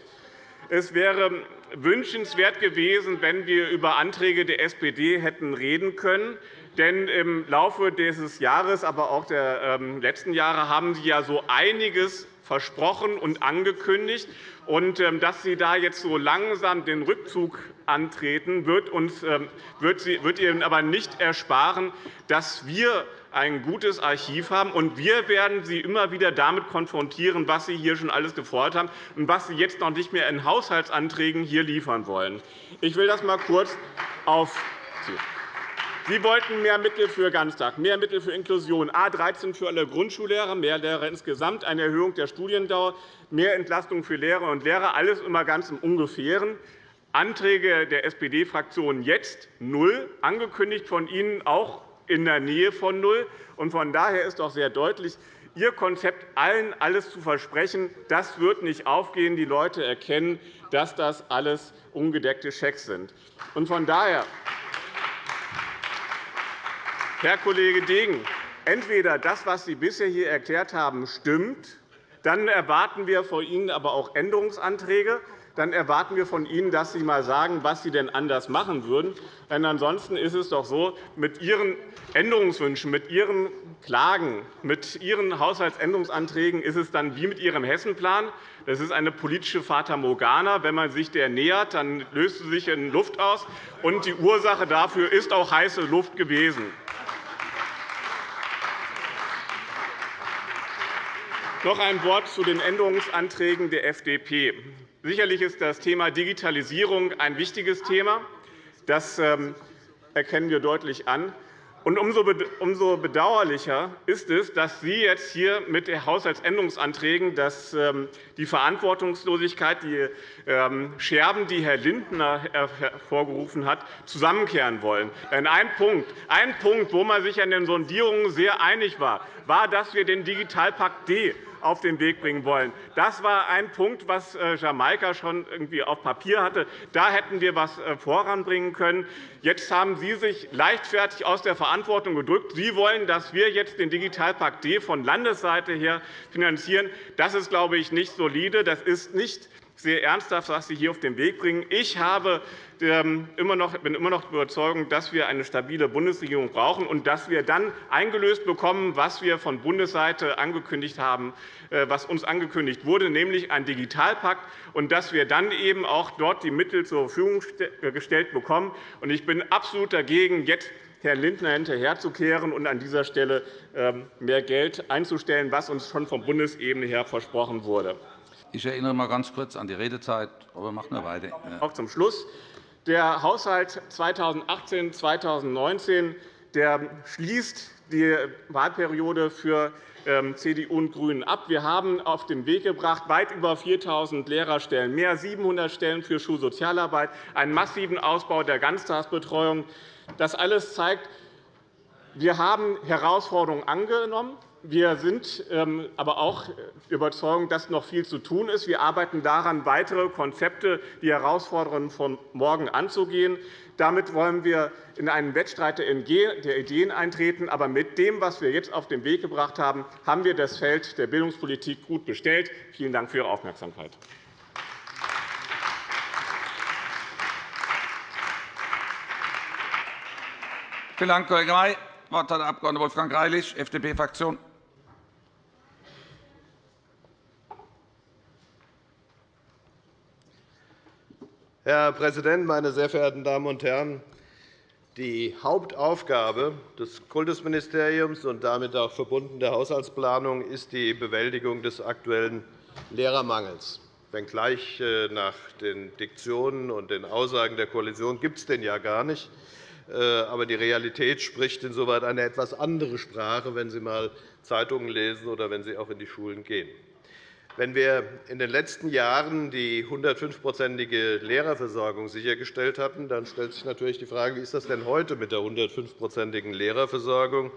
Es wäre wünschenswert gewesen, wenn wir über Anträge der SPD hätten reden können. Denn im Laufe dieses Jahres, aber auch der ähm, letzten Jahre haben Sie ja so einiges versprochen und angekündigt. Und ähm, dass Sie da jetzt so langsam den Rückzug antreten, wird, uns, ähm, wird Ihnen aber nicht ersparen, dass wir ein gutes Archiv haben. Und wir werden Sie immer wieder damit konfrontieren, was Sie hier schon alles gefordert haben und was Sie jetzt noch nicht mehr in Haushaltsanträgen hier liefern wollen. Ich will das einmal kurz aufziehen. Sie wollten mehr Mittel für Ganztag, mehr Mittel für Inklusion, A 13 für alle Grundschullehrer, mehr Lehrer insgesamt, eine Erhöhung der Studiendauer, mehr Entlastung für Lehrerinnen und Lehrer, alles immer ganz im Ungefähren. Anträge der SPD-Fraktion jetzt null, angekündigt von Ihnen auch in der Nähe von null. Von daher ist doch sehr deutlich, Ihr Konzept, allen alles zu versprechen, das wird nicht aufgehen. Die Leute erkennen, dass das alles ungedeckte Schecks sind. Von daher Herr Kollege Degen, entweder das, was Sie bisher hier erklärt haben, stimmt, dann erwarten wir von Ihnen aber auch Änderungsanträge. Dann erwarten wir von Ihnen, dass Sie einmal sagen, was Sie denn anders machen würden. Denn ansonsten ist es doch so, mit Ihren Änderungswünschen, mit Ihren Klagen, mit Ihren Haushaltsänderungsanträgen ist es dann wie mit Ihrem Hessenplan. Das ist eine politische Fata Morgana. Wenn man sich der nähert, dann löst sie sich in Luft aus. Und die Ursache dafür ist auch heiße Luft gewesen. Noch ein Wort zu den Änderungsanträgen der FDP. Sicherlich ist das Thema Digitalisierung ein wichtiges Thema. Das ähm, erkennen wir deutlich an. umso bedauerlicher ist es, dass Sie jetzt hier mit den Haushaltsänderungsanträgen ähm, die Verantwortungslosigkeit, die ähm, Scherben, die Herr Lindner hervorgerufen hat, zusammenkehren wollen. Denn ein Punkt, ein Punkt, wo man sich an den Sondierungen sehr einig war, war, dass wir den Digitalpakt D auf den Weg bringen wollen. Das war ein Punkt, was äh, Jamaika schon irgendwie auf Papier hatte. Da hätten wir etwas äh, voranbringen können. Jetzt haben Sie sich leichtfertig aus der Verantwortung gedrückt. Sie wollen, dass wir jetzt den Digitalpakt D von Landesseite her finanzieren. Das ist, glaube ich, nicht solide. Das ist nicht sehr ernsthaft, was Sie hier auf den Weg bringen. Ich habe ähm, bin immer noch überzeugt, dass wir eine stabile Bundesregierung brauchen und dass wir dann eingelöst bekommen, was wir von Bundesseite angekündigt haben, äh, was uns angekündigt wurde, nämlich ein Digitalpakt, und dass wir dann eben auch dort die Mittel zur Verfügung äh, gestellt bekommen. Ich bin absolut dagegen, jetzt Herrn Lindner hinterherzukehren und an dieser Stelle ähm, mehr Geld einzustellen, was uns schon von Bundesebene her versprochen wurde. Ich erinnere einmal ganz kurz an die Redezeit, aber machen wir weiter. Auch zum Schluss. Der Haushalt 2018-2019 schließt die Wahlperiode für ähm, CDU und GRÜNEN ab. Wir haben auf den Weg gebracht weit über 4.000 Lehrerstellen, mehr als 700 Stellen für Schulsozialarbeit, einen massiven Ausbau der Ganztagsbetreuung. Das alles zeigt, wir haben Herausforderungen angenommen. Wir sind ähm, aber auch überzeugt, dass noch viel zu tun ist. Wir arbeiten daran, weitere Konzepte, die Herausforderungen von morgen anzugehen. Damit wollen wir in einen Wettstreit der Ideen eintreten. Aber mit dem, was wir jetzt auf den Weg gebracht haben, haben wir das Feld der Bildungspolitik gut bestellt. Vielen Dank für Ihre Aufmerksamkeit. Vielen Dank, Kollege May. Das Wort hat der Abg. Wolfgang Greilich, FDP-Fraktion. Herr Präsident, meine sehr verehrten Damen und Herren! Die Hauptaufgabe des Kultusministeriums und damit auch verbunden der Haushaltsplanung ist die Bewältigung des aktuellen Lehrermangels. Wenngleich äh, nach den Diktionen und den Aussagen der Koalition gibt es den ja gar nicht. Äh, aber die Realität spricht insoweit eine etwas andere Sprache, wenn Sie einmal Zeitungen lesen oder wenn Sie auch in die Schulen gehen. Wenn wir in den letzten Jahren die 105-prozentige Lehrerversorgung sichergestellt hatten, dann stellt sich natürlich die Frage, wie ist das denn heute mit der 105-prozentigen Lehrerversorgung?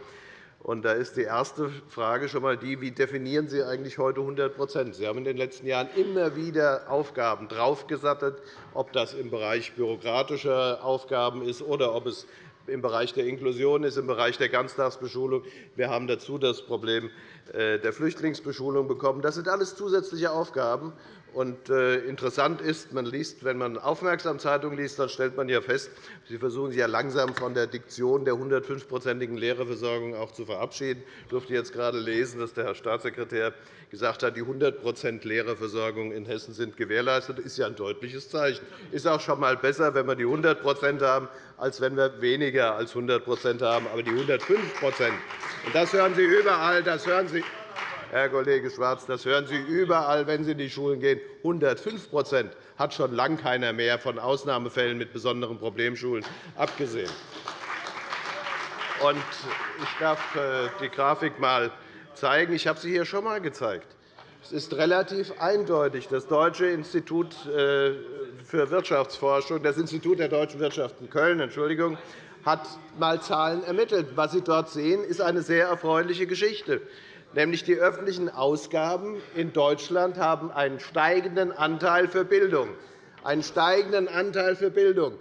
Und da ist die erste Frage schon einmal die, wie definieren Sie eigentlich heute 100% Sie haben in den letzten Jahren immer wieder Aufgaben draufgesattet, ob das im Bereich bürokratischer Aufgaben ist oder ob es im Bereich der Inklusion ist, im Bereich der Ganztagsbeschulung. Wir haben dazu das Problem der Flüchtlingsbeschulung bekommen. Das sind alles zusätzliche Aufgaben. Und äh, interessant ist, man liest, wenn man aufmerksam Zeitungen liest, dann stellt man ja fest, Sie versuchen sich ja langsam von der Diktion der 105-prozentigen Lehrerversorgung auch zu verabschieden. Ich durfte jetzt gerade lesen, dass der Herr Staatssekretär gesagt hat, die 100% Lehrerversorgung in Hessen sind gewährleistet. Das ist ja ein deutliches Zeichen. Es ist auch schon einmal besser, wenn wir die 100% haben, als wenn wir weniger als 100% haben. Aber die 105% das hören Sie überall, das hören Sie, Herr Kollege Schwarz, das hören Sie überall, wenn Sie in die Schulen gehen. 105% hat schon lange keiner mehr, von Ausnahmefällen mit besonderen Problemschulen abgesehen. Ich darf äh, die Grafik einmal zeigen. Ich habe sie hier schon einmal gezeigt. Es ist relativ eindeutig. Das Deutsche Institut äh, für Wirtschaftsforschung, das Institut der deutschen Wirtschaft in Köln, Entschuldigung, hat einmal Zahlen ermittelt. Was Sie dort sehen, ist eine sehr erfreuliche Geschichte. Nämlich die öffentlichen Ausgaben in Deutschland haben einen steigenden Anteil für Bildung. Einen steigenden Anteil für Bildung.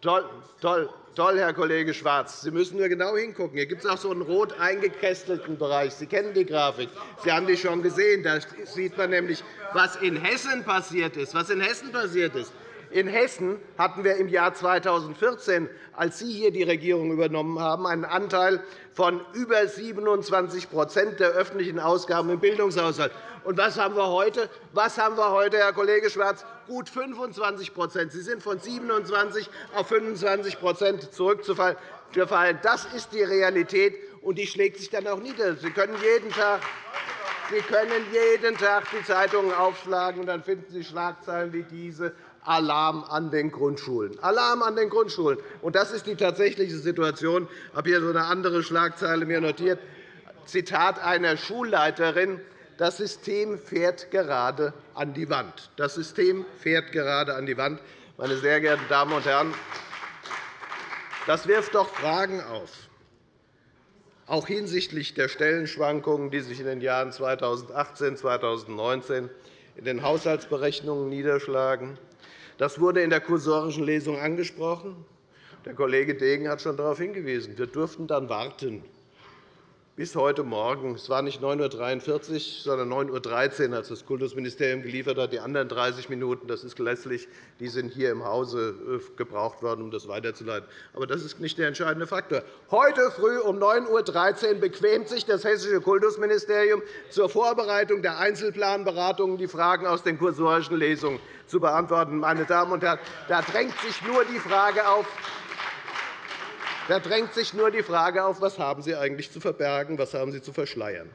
Toll, toll. Toll, Herr Kollege Schwarz. Sie müssen nur genau hingucken. Hier gibt es auch so einen rot eingekästelten Bereich. Sie kennen die Grafik. Sie haben die schon gesehen. Da sieht man nämlich, was in Hessen passiert ist. Was in Hessen passiert ist. In Hessen hatten wir im Jahr 2014, als Sie hier die Regierung übernommen haben, einen Anteil von über 27% der öffentlichen Ausgaben im Bildungshaushalt. Und was haben wir heute? Was haben wir heute, Herr Kollege Schwarz? Gut 25% Sie sind von 27 auf 25% zurückgefallen. Das ist die Realität, und die schlägt sich dann auch nieder. Sie können jeden Tag Sie können jeden Tag die Zeitungen aufschlagen, und dann finden Sie Schlagzeilen wie diese. Alarm an den Grundschulen. Alarm an den Grundschulen. Und das ist die tatsächliche Situation. Ich habe hier so eine andere Schlagzeile mir notiert. Zitat einer Schulleiterin. Das System fährt gerade an die Wand. Das System fährt gerade an die Wand. Meine sehr geehrten Damen und Herren, das wirft doch Fragen auf, auch hinsichtlich der Stellenschwankungen, die sich in den Jahren 2018 und 2019 in den Haushaltsberechnungen niederschlagen, das wurde in der kursorischen Lesung angesprochen. Der Kollege Degen hat schon darauf hingewiesen. Wir durften dann warten bis heute Morgen. Es war nicht 9.43 Uhr, sondern 9.13 Uhr, als das Kultusministerium geliefert hat. Die anderen 30 Minuten das ist lässlich, die sind hier im Hause äh, gebraucht worden, um das weiterzuleiten. Aber das ist nicht der entscheidende Faktor. Heute früh um 9.13 Uhr bequemt sich das Hessische Kultusministerium zur Vorbereitung der Einzelplanberatungen die Fragen aus den kursorischen Lesungen zu beantworten. Meine Damen und Herren, da drängt sich nur die Frage auf, da drängt sich nur die Frage auf, was haben Sie eigentlich zu verbergen, was haben Sie zu verschleiern.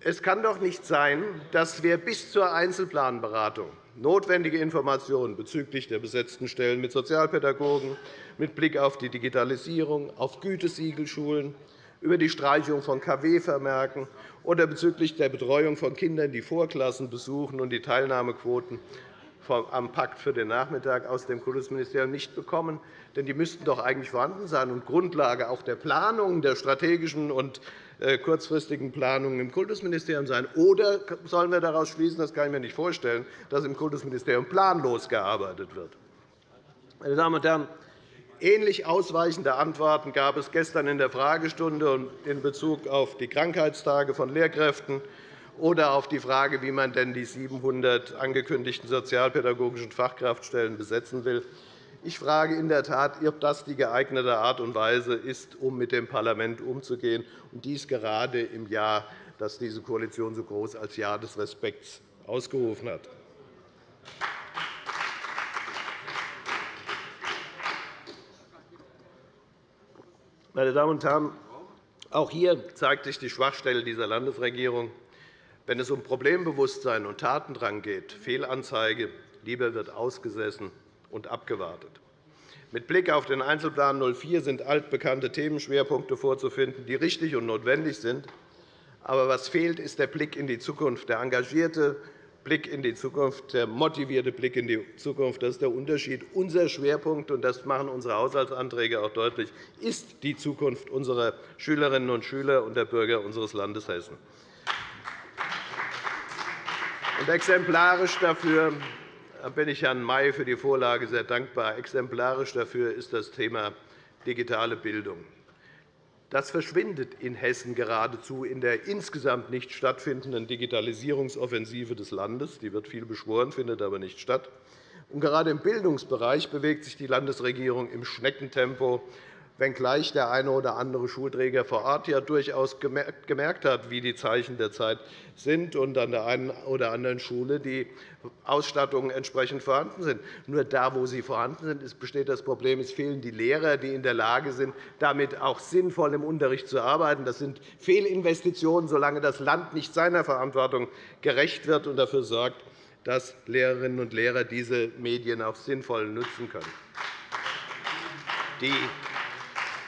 Es kann doch nicht sein, dass wir bis zur Einzelplanberatung notwendige Informationen bezüglich der besetzten Stellen mit Sozialpädagogen, mit Blick auf die Digitalisierung, auf Gütesiegelschulen, über die Streichung von KW-Vermerken oder bezüglich der Betreuung von Kindern, die Vorklassen besuchen und die Teilnahmequoten am Pakt für den Nachmittag aus dem Kultusministerium nicht bekommen. Denn die müssten doch eigentlich vorhanden sein und Grundlage auch der Planung, der strategischen und äh, kurzfristigen Planungen im Kultusministerium sein. Oder sollen wir daraus schließen, das kann ich mir nicht vorstellen, dass im Kultusministerium planlos gearbeitet wird? Meine Damen und Herren, Ähnlich ausweichende Antworten gab es gestern in der Fragestunde in Bezug auf die Krankheitstage von Lehrkräften oder auf die Frage, wie man denn die 700 angekündigten sozialpädagogischen Fachkraftstellen besetzen will. Ich frage in der Tat, ob das die geeignete Art und Weise ist, um mit dem Parlament umzugehen, und dies gerade im Jahr, das diese Koalition so groß als Jahr des Respekts ausgerufen hat. Meine Damen und Herren, auch hier zeigt sich die Schwachstelle dieser Landesregierung. Wenn es um Problembewusstsein und Tatendrang geht, Fehlanzeige, lieber wird ausgesessen und abgewartet. Mit Blick auf den Einzelplan 04 sind altbekannte Themenschwerpunkte vorzufinden, die richtig und notwendig sind. Aber was fehlt, ist der Blick in die Zukunft, der engagierte Blick in die Zukunft, der motivierte Blick in die Zukunft. Das ist der Unterschied. Unser Schwerpunkt, und das machen unsere Haushaltsanträge auch deutlich, ist die Zukunft unserer Schülerinnen und Schüler und der Bürger unseres Landes Hessen. Und exemplarisch dafür bin ich Herrn May für die Vorlage sehr dankbar. Exemplarisch dafür ist das Thema digitale Bildung. Das verschwindet in Hessen geradezu in der insgesamt nicht stattfindenden Digitalisierungsoffensive des Landes. Die wird viel beschworen, findet aber nicht statt. Und gerade im Bildungsbereich bewegt sich die Landesregierung im Schneckentempo wenngleich der eine oder andere Schulträger vor Ort ja durchaus gemerkt hat, wie die Zeichen der Zeit sind und an der einen oder anderen Schule die Ausstattungen entsprechend vorhanden sind. Nur da, wo sie vorhanden sind, besteht das Problem, es fehlen die Lehrer, die in der Lage sind, damit auch sinnvoll im Unterricht zu arbeiten. Das sind Fehlinvestitionen, solange das Land nicht seiner Verantwortung gerecht wird und dafür sorgt, dass Lehrerinnen und Lehrer diese Medien auch sinnvoll nutzen können. Die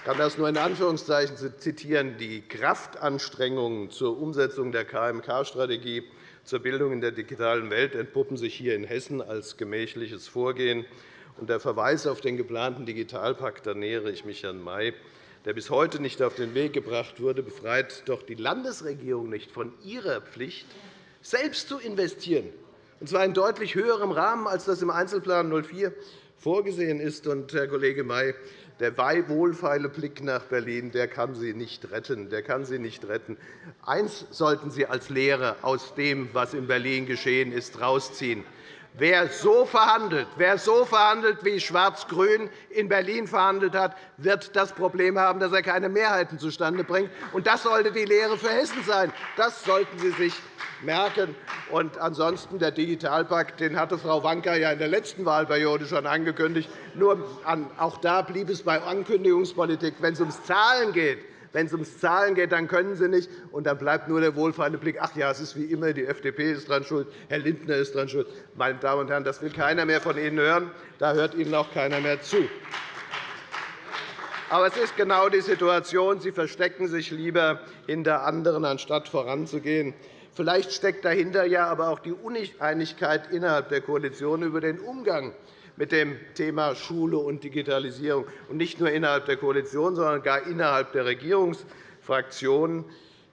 kann das nur in Anführungszeichen zitieren. Die Kraftanstrengungen zur Umsetzung der KMK-Strategie zur Bildung in der digitalen Welt entpuppen sich hier in Hessen als gemächliches Vorgehen. Der Verweis auf den geplanten Digitalpakt, da nähere ich mich Herrn May, der bis heute nicht auf den Weg gebracht wurde, befreit doch die Landesregierung nicht von ihrer Pflicht, selbst zu investieren, und zwar in deutlich höherem Rahmen, als das im Einzelplan 04 vorgesehen ist. Herr Kollege May, der wohlfeile Blick nach Berlin der kann Sie nicht retten. Der kann Sie nicht retten. Eines sollten Sie als Lehre aus dem, was in Berlin geschehen ist, herausziehen. Wer so verhandelt, wer so verhandelt, wie Schwarz-Grün in Berlin verhandelt hat, wird das Problem haben, dass er keine Mehrheiten zustande bringt. das sollte die Lehre für Hessen sein. Das sollten Sie sich merken. Ansonsten der Digitalpakt, den hatte Frau Wanka ja in der letzten Wahlperiode schon angekündigt. Nur auch da blieb es bei Ankündigungspolitik. Wenn es ums Zahlen geht, wenn es ums Zahlen geht, dann können Sie nicht. Und dann bleibt nur der wohlfeile Blick. Ach ja, es ist wie immer, die FDP ist daran schuld, Herr Lindner ist daran schuld. Meine Damen und Herren, das will keiner mehr von Ihnen hören. Da hört Ihnen auch keiner mehr zu. Aber es ist genau die Situation. Sie verstecken sich lieber hinter anderen, anstatt voranzugehen. Vielleicht steckt dahinter ja aber auch die Uneinigkeit innerhalb der Koalition über den Umgang mit dem Thema Schule und Digitalisierung, und nicht nur innerhalb der Koalition, sondern gar innerhalb der Regierungsfraktionen,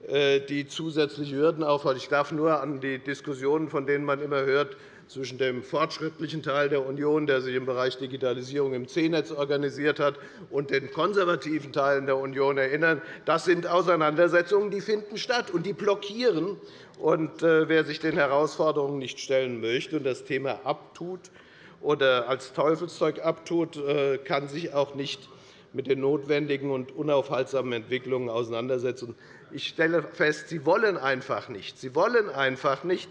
äh, die zusätzliche Hürden aufweisen. Ich darf nur an die Diskussionen, von denen man immer hört, zwischen dem fortschrittlichen Teil der Union, der sich im Bereich Digitalisierung im C-Netz organisiert hat, und den konservativen Teilen der Union erinnern. Das sind Auseinandersetzungen, die finden statt, und die blockieren. Und äh, wer sich den Herausforderungen nicht stellen möchte und das Thema abtut oder als Teufelszeug abtut, äh, kann sich auch nicht mit den notwendigen und unaufhaltsamen Entwicklungen auseinandersetzen. Ich stelle fest, Sie wollen einfach nicht. Sie wollen einfach nicht.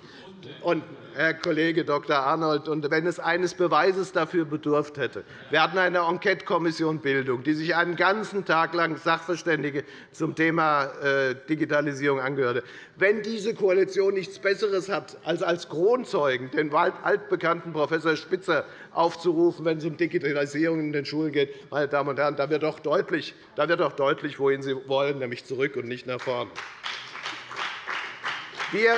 Und, Herr Kollege Dr. Arnold, und wenn es eines Beweises dafür bedurft hätte, wir hatten eine Enquetekommission Bildung, die sich einen ganzen Tag lang Sachverständige zum Thema äh, Digitalisierung angehörte. Wenn diese Koalition nichts Besseres hat, als als Kronzeugen den altbekannten Prof. Spitzer aufzurufen, wenn es um Digitalisierung in den Schulen geht, meine Damen und Herren, da wird doch deutlich, da wird doch deutlich wohin Sie wollen, nämlich zurück und nicht nach vorne. Wir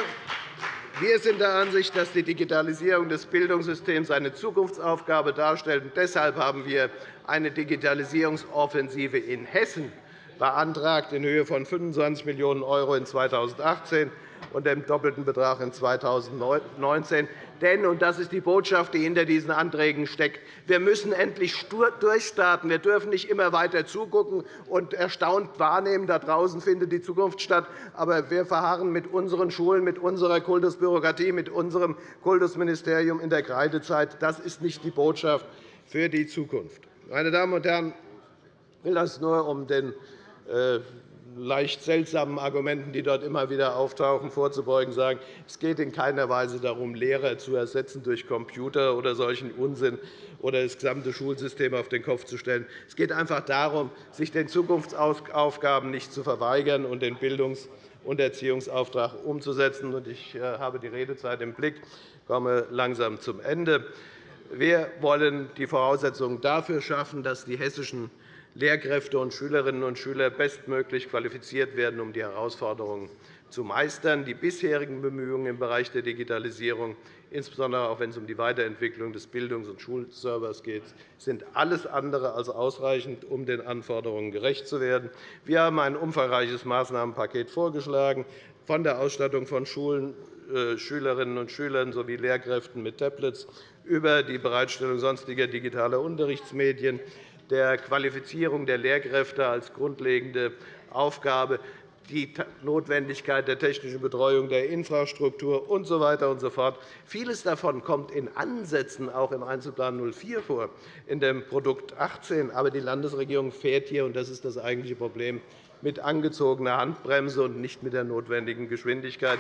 wir sind der Ansicht, dass die Digitalisierung des Bildungssystems eine Zukunftsaufgabe darstellt. Deshalb haben wir eine Digitalisierungsoffensive in Hessen beantragt in Höhe von 25 Millionen € in 2018 und dem doppelten Betrag in 2019. Denn, und das ist die Botschaft, die hinter diesen Anträgen steckt, wir müssen endlich durchstarten. Wir dürfen nicht immer weiter zugucken und erstaunt wahrnehmen, da draußen findet die Zukunft statt. Aber wir verharren mit unseren Schulen, mit unserer Kultusbürokratie, mit unserem Kultusministerium in der Kreidezeit. Das ist nicht die Botschaft für die Zukunft. Meine Damen und Herren, ich will das nur, um den äh, leicht seltsamen Argumenten, die dort immer wieder auftauchen, vorzubeugen, sagen, es geht in keiner Weise darum, Lehrer zu ersetzen durch Computer oder solchen Unsinn oder das gesamte Schulsystem auf den Kopf zu stellen. Es geht einfach darum, sich den Zukunftsaufgaben nicht zu verweigern und den Bildungs- und Erziehungsauftrag umzusetzen. Ich äh, habe die Redezeit im Blick, komme langsam zum Ende. Wir wollen die Voraussetzungen dafür schaffen, dass die hessischen Lehrkräfte und Schülerinnen und Schüler bestmöglich qualifiziert werden, um die Herausforderungen zu meistern. Die bisherigen Bemühungen im Bereich der Digitalisierung, insbesondere auch wenn es um die Weiterentwicklung des Bildungs- und Schulservers geht, sind alles andere als ausreichend, um den Anforderungen gerecht zu werden. Wir haben ein umfangreiches Maßnahmenpaket vorgeschlagen, von der Ausstattung von Schulen, äh, Schülerinnen und Schülern sowie Lehrkräften mit Tablets über die Bereitstellung sonstiger digitaler Unterrichtsmedien der Qualifizierung der Lehrkräfte als grundlegende Aufgabe, die Notwendigkeit der technischen Betreuung der Infrastruktur usw. So weiter und so fort. Vieles davon kommt in Ansätzen auch im Einzelplan 04 vor, in dem Produkt 18. Aber die Landesregierung fährt hier, und das ist das eigentliche Problem, mit angezogener Handbremse und nicht mit der notwendigen Geschwindigkeit.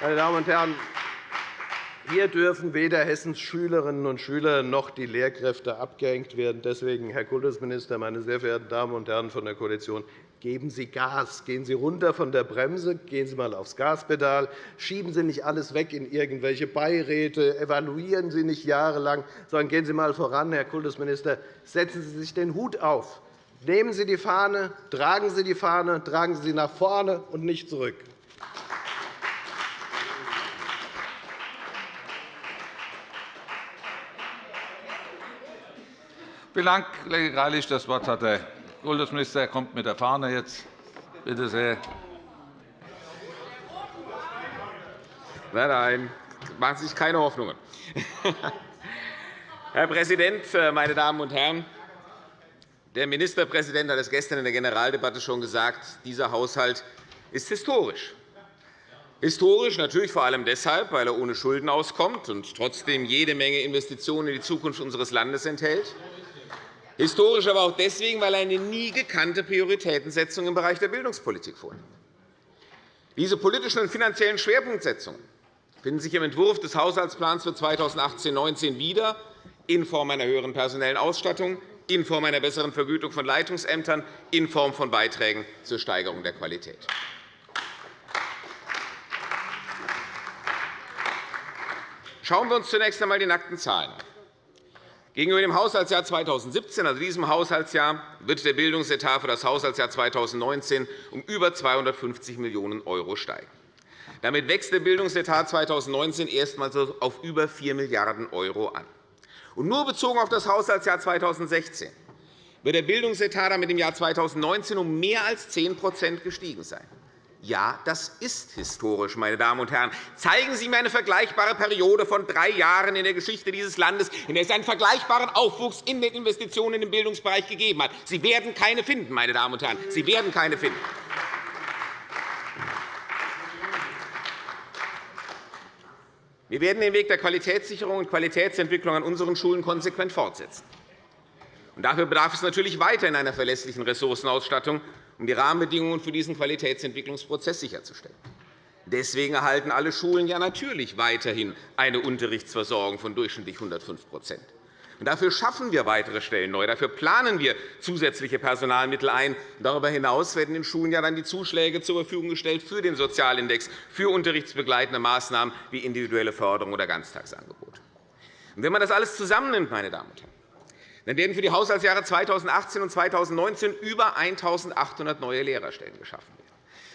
Meine Damen und Herren, hier dürfen weder Hessens Schülerinnen und Schüler noch die Lehrkräfte abgehängt werden. Deswegen, Herr Kultusminister, meine sehr verehrten Damen und Herren von der Koalition, geben Sie Gas. Gehen Sie runter von der Bremse, gehen Sie einmal aufs Gaspedal. Schieben Sie nicht alles weg in irgendwelche Beiräte. Evaluieren Sie nicht jahrelang, sondern gehen Sie einmal voran, Herr Kultusminister. Setzen Sie sich den Hut auf. Nehmen Sie die Fahne, tragen Sie die Fahne, tragen Sie sie nach vorne und nicht zurück. Vielen Dank, Kollege Greilich. Das Wort hat der Kultusminister. Er kommt mit der Fahne jetzt. Bitte sehr. Nein, nein, machen Sie sich keine Hoffnungen. Herr Präsident, meine Damen und Herren! Der Ministerpräsident hat es gestern in der Generaldebatte schon gesagt. Dieser Haushalt ist historisch. Historisch natürlich vor allem deshalb, weil er ohne Schulden auskommt und trotzdem jede Menge Investitionen in die Zukunft unseres Landes enthält. Historisch aber auch deswegen, weil eine nie gekannte Prioritätensetzung im Bereich der Bildungspolitik vorliegt. Diese politischen und finanziellen Schwerpunktsetzungen finden sich im Entwurf des Haushaltsplans für 2018-19 wieder, in Form einer höheren personellen Ausstattung, in Form einer besseren Vergütung von Leitungsämtern, in Form von Beiträgen zur Steigerung der Qualität. Schauen wir uns zunächst einmal die nackten Zahlen an. Gegenüber dem Haushaltsjahr 2017, also diesem Haushaltsjahr, wird der Bildungsetat für das Haushaltsjahr 2019 um über 250 Millionen € steigen. Damit wächst der Bildungsetat 2019 erstmals auf über 4 Milliarden € an. Und nur bezogen auf das Haushaltsjahr 2016 wird der Bildungsetat damit im Jahr 2019 um mehr als 10% gestiegen sein. Ja, das ist historisch, meine Damen und Herren. Zeigen Sie mir eine vergleichbare Periode von drei Jahren in der Geschichte dieses Landes, in der es einen vergleichbaren Aufwuchs in den Investitionen im Bildungsbereich gegeben hat. Sie werden keine finden, meine Damen und Herren. Sie werden keine finden. Wir werden den Weg der Qualitätssicherung und Qualitätsentwicklung an unseren Schulen konsequent fortsetzen. Dafür bedarf es natürlich weiterhin einer verlässlichen Ressourcenausstattung um die Rahmenbedingungen für diesen Qualitätsentwicklungsprozess sicherzustellen. Deswegen erhalten alle Schulen ja natürlich weiterhin eine Unterrichtsversorgung von durchschnittlich 105% Dafür schaffen wir weitere Stellen neu. Dafür planen wir zusätzliche Personalmittel ein. Darüber hinaus werden den Schulen ja dann die Zuschläge zur Verfügung gestellt für den Sozialindex, für unterrichtsbegleitende Maßnahmen wie individuelle Förderung oder Ganztagsangebote. Wenn man das alles zusammennimmt, meine Damen und Herren, dann werden für die Haushaltsjahre 2018 und 2019 über 1.800 neue Lehrerstellen geschaffen werden.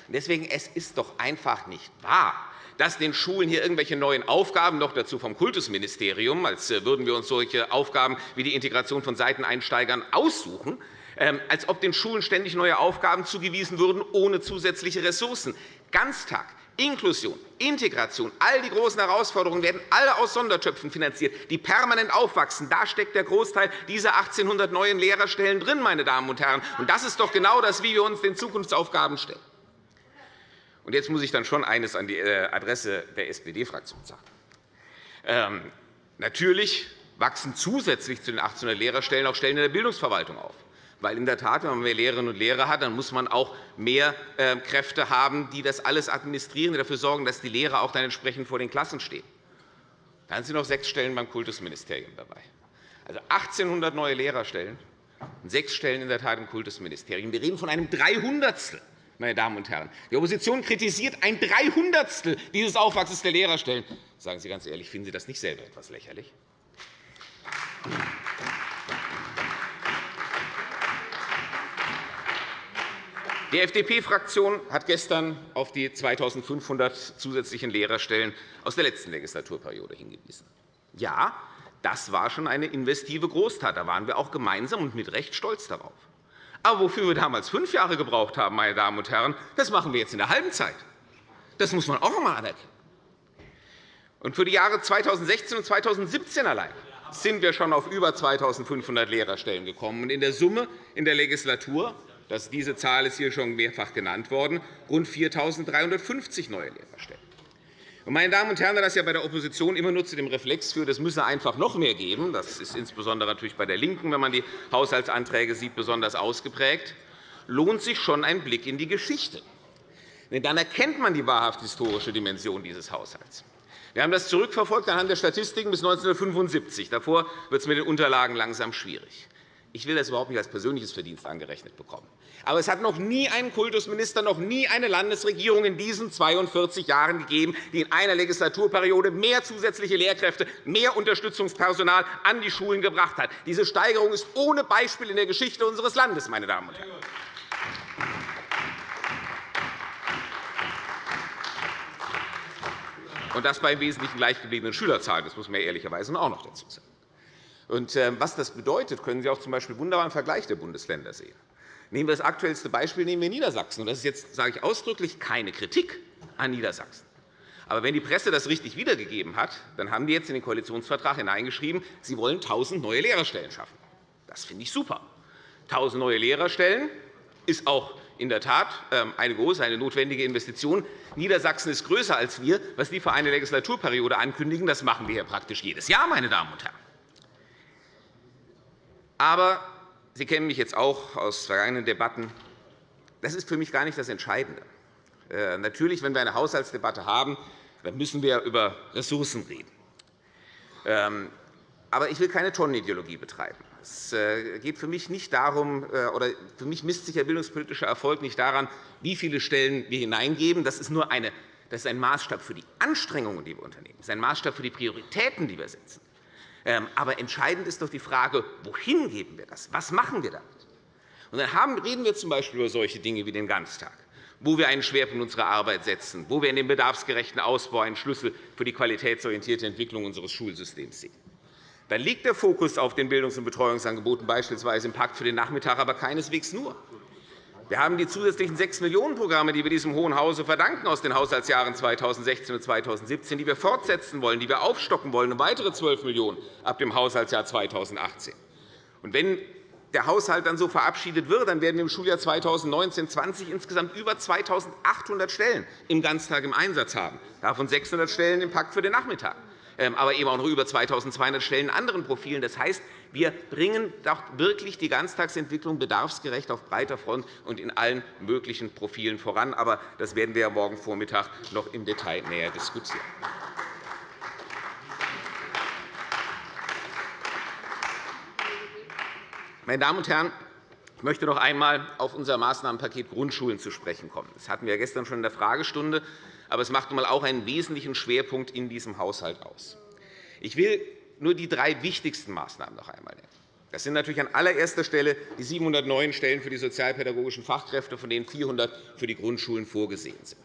Deswegen es ist doch einfach nicht wahr, dass den Schulen hier irgendwelche neuen Aufgaben, noch dazu vom Kultusministerium, als äh, würden wir uns solche Aufgaben wie die Integration von Seiteneinsteigern aussuchen, ähm, als ob den Schulen ständig neue Aufgaben zugewiesen würden, ohne zusätzliche Ressourcen. Ganztag, Inklusion, Integration, all die großen Herausforderungen werden alle aus Sondertöpfen finanziert, die permanent aufwachsen. Da steckt der Großteil dieser 1.800 neuen Lehrerstellen drin, meine Damen und Herren. Und das ist doch genau das, wie wir uns den Zukunftsaufgaben stellen. Und jetzt muss ich dann schon eines an die äh, Adresse der SPD-Fraktion sagen. Ähm, natürlich wachsen zusätzlich zu den 1.800 Lehrerstellen auch Stellen in der Bildungsverwaltung auf Weil in der Tat, wenn man mehr Lehrerinnen und Lehrer hat, dann muss man auch mehr ähm, Kräfte haben, die das alles administrieren, die dafür sorgen, dass die Lehrer auch dann entsprechend vor den Klassen stehen. Dann sind noch sechs Stellen beim Kultusministerium dabei. Also 1.800 neue Lehrerstellen und sechs Stellen in der Tat im Kultusministerium. Wir reden von einem Dreihundertstel meine Damen und Herren. Die Opposition kritisiert ein Dreihundertstel dieses Aufwachsens der Lehrerstellen. Sagen Sie ganz ehrlich, finden Sie das nicht selber etwas lächerlich? Die FDP-Fraktion hat gestern auf die 2.500 zusätzlichen Lehrerstellen aus der letzten Legislaturperiode hingewiesen. Ja, das war schon eine investive Großtat. Da waren wir auch gemeinsam und mit Recht stolz darauf. Aber wofür wir damals fünf Jahre gebraucht haben, meine Damen und Herren, das machen wir jetzt in der halben Zeit. Das muss man auch einmal anerkennen. Und für die Jahre 2016 und 2017 allein sind wir schon auf über 2.500 Lehrerstellen gekommen. in der Summe in der Legislatur, das, diese Zahl ist hier schon mehrfach genannt worden, rund 4.350 neue Lehrerstellen. Meine Damen und Herren, da das ja bei der Opposition immer nur zu dem Reflex führt, es müsse einfach noch mehr geben, das ist insbesondere natürlich bei der LINKEN, wenn man die Haushaltsanträge sieht, besonders ausgeprägt, lohnt sich schon ein Blick in die Geschichte. Denn dann erkennt man die wahrhaft historische Dimension dieses Haushalts. Wir haben das zurückverfolgt anhand der Statistiken bis 1975. Davor wird es mit den Unterlagen langsam schwierig. Ich will das überhaupt nicht als persönliches Verdienst angerechnet bekommen. Aber es hat noch nie einen Kultusminister, noch nie eine Landesregierung in diesen 42 Jahren gegeben, die in einer Legislaturperiode mehr zusätzliche Lehrkräfte, mehr Unterstützungspersonal an die Schulen gebracht hat. Diese Steigerung ist ohne Beispiel in der Geschichte unseres Landes. Meine Damen und Herren. Und das bei im Wesentlichen gleichgebliebenen Schülerzahlen. Das muss man ehrlicherweise auch noch dazu sagen. Ähm, was das bedeutet, können Sie auch z. B. wunderbar im Vergleich der Bundesländer sehen. Nehmen wir das aktuellste Beispiel, nehmen wir Niedersachsen. Das ist jetzt sage ich ausdrücklich keine Kritik an Niedersachsen. Aber wenn die Presse das richtig wiedergegeben hat, dann haben die jetzt in den Koalitionsvertrag hineingeschrieben, sie wollen 1.000 neue Lehrerstellen schaffen. Das finde ich super. 1.000 neue Lehrerstellen ist auch in der Tat ähm, eine große, eine notwendige Investition. Niedersachsen ist größer als wir. Was die für eine Legislaturperiode ankündigen, das machen wir hier praktisch jedes Jahr, meine Damen und Herren. Aber Sie kennen mich jetzt auch aus vergangenen Debatten. Das ist für mich gar nicht das Entscheidende. Äh, natürlich, wenn wir eine Haushaltsdebatte haben, dann müssen wir über Ressourcen reden. Ähm, aber ich will keine Tonnenideologie betreiben. Es äh, geht für mich nicht darum, äh, oder für mich misst sich der bildungspolitische Erfolg nicht daran, wie viele Stellen wir hineingeben. Das ist nur eine, das ist ein Maßstab für die Anstrengungen, die wir unternehmen. Das ist ein Maßstab für die Prioritäten, die wir setzen. Ähm, aber entscheidend ist doch die Frage, wohin geben wir das? Was machen wir damit? Und dann reden wir z. B. über solche Dinge wie den Ganztag, wo wir einen Schwerpunkt unserer Arbeit setzen, wo wir in dem bedarfsgerechten Ausbau einen Schlüssel für die qualitätsorientierte Entwicklung unseres Schulsystems sehen. Dann liegt der Fokus auf den Bildungs- und Betreuungsangeboten, beispielsweise im Pakt für den Nachmittag, aber keineswegs nur. Wir haben die zusätzlichen 6 Millionen Programme, die wir diesem Hohen Hause verdanken aus den Haushaltsjahren 2016 und 2017, die wir fortsetzen wollen, die wir aufstocken wollen, um weitere 12 Millionen € ab dem Haushaltsjahr 2018. Und wenn der Haushalt dann so verabschiedet wird, dann werden wir im Schuljahr 2019-20 insgesamt über 2.800 Stellen im Ganztag im Einsatz haben, davon 600 Stellen im Pakt für den Nachmittag. Ähm, aber eben auch noch über 2.200 Stellen in anderen Profilen. Das heißt, wir bringen doch wirklich die Ganztagsentwicklung bedarfsgerecht auf breiter Front und in allen möglichen Profilen voran. Aber das werden wir morgen Vormittag noch im Detail näher diskutieren. Meine Damen und Herren, ich möchte noch einmal auf unser Maßnahmenpaket Grundschulen zu sprechen kommen. Das hatten wir gestern schon in der Fragestunde aber es macht auch einen wesentlichen Schwerpunkt in diesem Haushalt aus. Ich will nur die drei wichtigsten Maßnahmen noch einmal nennen. Das sind natürlich an allererster Stelle die 700 neuen Stellen für die sozialpädagogischen Fachkräfte, von denen 400 für die Grundschulen vorgesehen sind.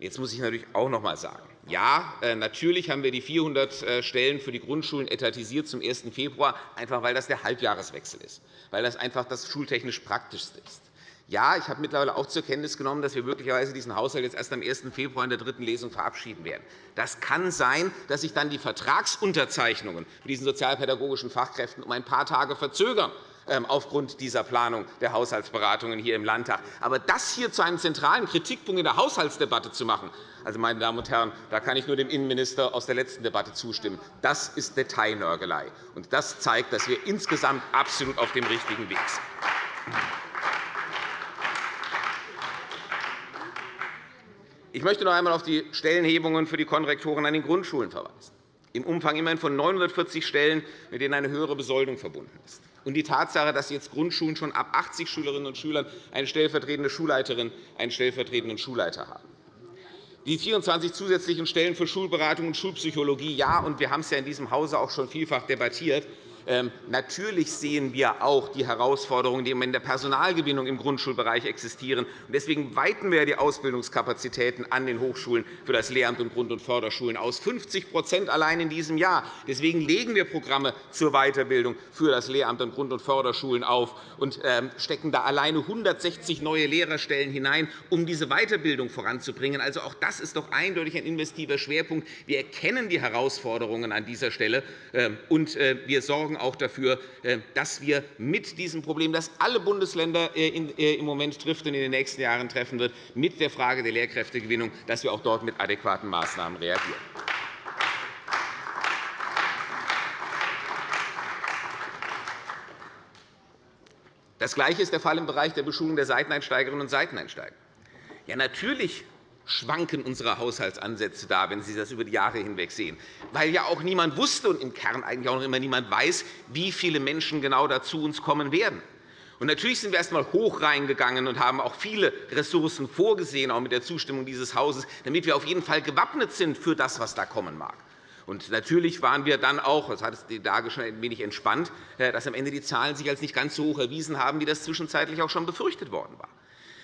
Jetzt muss ich natürlich auch noch einmal sagen, ja, äh, natürlich haben wir die 400 äh, Stellen für die Grundschulen etatisiert zum 1. Februar, einfach weil das der Halbjahreswechsel ist, weil das einfach das schultechnisch praktischste ist. Ja, ich habe mittlerweile auch zur Kenntnis genommen, dass wir möglicherweise diesen Haushalt jetzt erst am 1. Februar in der dritten Lesung verabschieden werden. Das kann sein, dass sich dann die Vertragsunterzeichnungen für diesen sozialpädagogischen Fachkräften um ein paar Tage verzögern ähm, aufgrund dieser Planung der Haushaltsberatungen hier im Landtag. Aber das hier zu einem zentralen Kritikpunkt in der Haushaltsdebatte zu machen, also, meine Damen und Herren, da kann ich nur dem Innenminister aus der letzten Debatte zustimmen. Das ist Detailnörgelei. Und das zeigt, dass wir insgesamt absolut auf dem richtigen Weg sind. Ich möchte noch einmal auf die Stellenhebungen für die Konrektoren an den Grundschulen verweisen, im Umfang immerhin von 940 Stellen, mit denen eine höhere Besoldung verbunden ist und die Tatsache, dass jetzt Grundschulen schon ab 80 Schülerinnen und Schülern eine stellvertretende Schulleiterin, einen stellvertretenden Schulleiter haben. Die 24 zusätzlichen Stellen für Schulberatung und Schulpsychologie, ja, und wir haben es ja in diesem Hause auch schon vielfach debattiert, natürlich sehen wir auch die Herausforderungen, die in der Personalgewinnung im Grundschulbereich existieren. Deswegen weiten wir die Ausbildungskapazitäten an den Hochschulen für das Lehramt und Grund- und Förderschulen aus, 50% allein in diesem Jahr. Deswegen legen wir Programme zur Weiterbildung für das Lehramt und Grund- und Förderschulen auf und ähm, stecken da alleine 160 neue Lehrerstellen hinein, um diese Weiterbildung voranzubringen. Also auch das ist doch eindeutig ein investiver Schwerpunkt. Wir erkennen die Herausforderungen an dieser Stelle, ähm, und äh, wir sorgen sorgen auch dafür, äh, dass wir mit diesem Problem, das alle Bundesländer äh, äh, im Moment trifft und in den nächsten Jahren treffen wird, mit der Frage der Lehrkräftegewinnung, dass wir auch dort mit adäquaten Maßnahmen reagieren. Das Gleiche ist der Fall im Bereich der Beschulung der Seiteneinsteigerinnen und Seiteneinsteiger. Ja, natürlich schwanken unsere Haushaltsansätze da, wenn Sie das über die Jahre hinweg sehen, weil ja auch niemand wusste und im Kern eigentlich auch noch immer niemand weiß, wie viele Menschen genau dazu uns kommen werden. Und natürlich sind wir erst einmal hoch reingegangen und haben auch viele Ressourcen vorgesehen, auch mit der Zustimmung dieses Hauses, damit wir auf jeden Fall gewappnet sind für das, was da kommen mag. Und natürlich waren wir dann auch, das hat die Lage schon ein wenig entspannt, äh, dass am Ende die Zahlen sich als nicht ganz so hoch erwiesen haben, wie das zwischenzeitlich auch schon befürchtet worden war.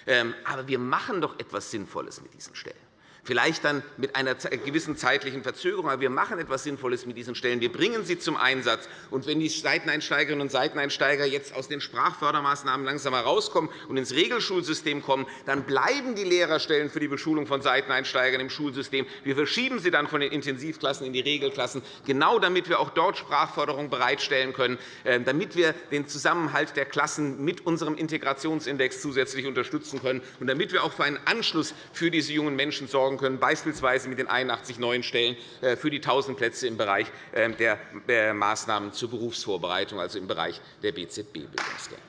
Ähm, aber wir machen doch etwas Sinnvolles mit diesen Stellen. Vielleicht dann mit einer gewissen zeitlichen Verzögerung. Aber wir machen etwas Sinnvolles mit diesen Stellen. Wir bringen sie zum Einsatz. Und wenn die Seiteneinsteigerinnen und Seiteneinsteiger jetzt aus den Sprachfördermaßnahmen langsam herauskommen und ins Regelschulsystem kommen, dann bleiben die Lehrerstellen für die Beschulung von Seiteneinsteigern im Schulsystem. Wir verschieben sie dann von den Intensivklassen in die Regelklassen, genau damit wir auch dort Sprachförderung bereitstellen können, äh, damit wir den Zusammenhalt der Klassen mit unserem Integrationsindex zusätzlich unterstützen können und damit wir auch für einen Anschluss für diese jungen Menschen sorgen sorgen können, beispielsweise mit den 81 neuen Stellen äh, für die 1.000 Plätze im Bereich ähm, der Maßnahmen zur Berufsvorbereitung, also im Bereich der BZB-Bildungsgänge.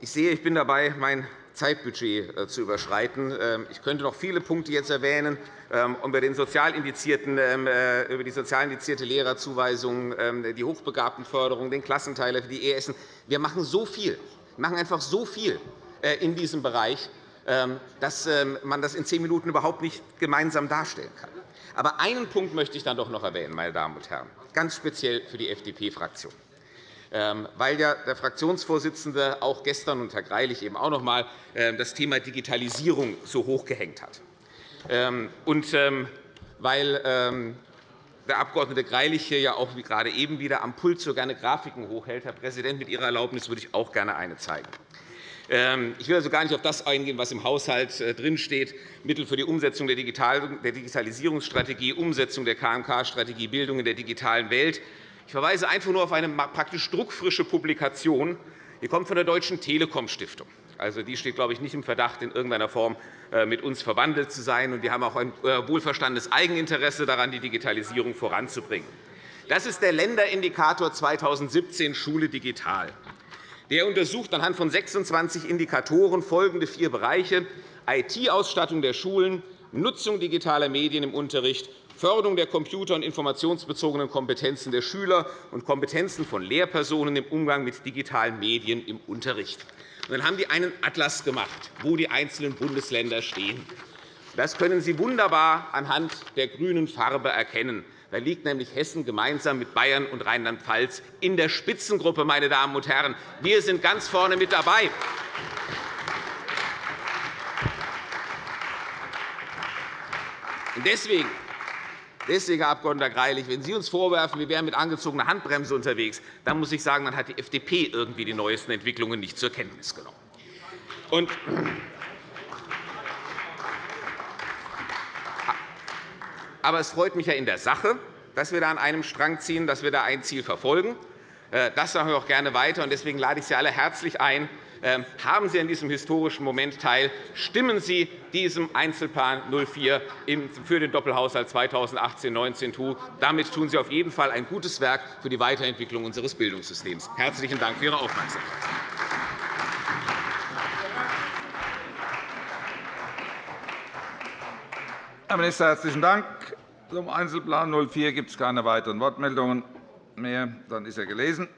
Ich sehe, ich bin dabei, mein Zeitbudget äh, zu überschreiten. Ähm, ich könnte noch viele Punkte jetzt erwähnen ähm, über, den sozial indizierten, äh, über die sozial indizierte Lehrerzuweisung, die Hochbegabtenförderung, den Klassenteiler für die ESen. Wir machen so viel. Machen einfach so viel äh, in diesem Bereich, ähm, dass ähm, man das in zehn Minuten überhaupt nicht gemeinsam darstellen kann. Aber einen Punkt möchte ich dann doch noch erwähnen, meine Damen und Herren, ganz speziell für die FDP-Fraktion ähm, weil ja der Fraktionsvorsitzende auch gestern und Herr Greilich eben auch noch einmal das Thema Digitalisierung so hochgehängt hat. Und weil der Abg. Greilich hier ja auch wie gerade eben wieder am Pult so gerne Grafiken hochhält. Herr Präsident, mit Ihrer Erlaubnis würde ich auch gerne eine zeigen. Ähm, ich will also gar nicht auf das eingehen, was im Haushalt äh, drinsteht, Mittel für die Umsetzung der Digitalisierungsstrategie, Umsetzung der KMK-Strategie, Bildung in der digitalen Welt. Ich verweise einfach nur auf eine praktisch druckfrische Publikation. Die kommt von der Deutschen Telekom-Stiftung. Also, die steht, glaube ich, nicht im Verdacht, in irgendeiner Form äh, mit uns verwandelt zu sein. Wir haben auch ein äh, wohlverstandenes Eigeninteresse daran, die Digitalisierung voranzubringen. Das ist der Länderindikator 2017 Schule digital. Der untersucht anhand von 26 Indikatoren folgende vier Bereiche IT-Ausstattung der Schulen, Nutzung digitaler Medien im Unterricht, Förderung der computer- und informationsbezogenen Kompetenzen der Schüler und Kompetenzen von Lehrpersonen im Umgang mit digitalen Medien im Unterricht. dann haben die einen Atlas gemacht, wo die einzelnen Bundesländer stehen. Das können Sie wunderbar anhand der grünen Farbe erkennen. Da liegt nämlich Hessen gemeinsam mit Bayern und Rheinland-Pfalz in der Spitzengruppe. Meine Damen und Herren. Wir sind ganz vorne mit dabei. Deswegen Deswegen, Herr Abg. Greilich, wenn Sie uns vorwerfen, wir wären mit angezogener Handbremse unterwegs, dann muss ich sagen, dann hat die FDP irgendwie die neuesten Entwicklungen nicht zur Kenntnis genommen. Und aber es freut mich ja in der Sache, dass wir da an einem Strang ziehen, dass wir da ein Ziel verfolgen. Äh, das machen wir auch gerne weiter. Deswegen lade ich Sie alle herzlich ein, haben Sie an diesem historischen Moment teil. Stimmen Sie diesem Einzelplan 04 für den Doppelhaushalt 2018-19 zu. Damit tun Sie auf jeden Fall ein gutes Werk für die Weiterentwicklung unseres Bildungssystems. Herzlichen Dank für Ihre Aufmerksamkeit. Herr Minister, herzlichen Dank. Zum Einzelplan 04 gibt es keine weiteren Wortmeldungen mehr. Dann ist er gelesen.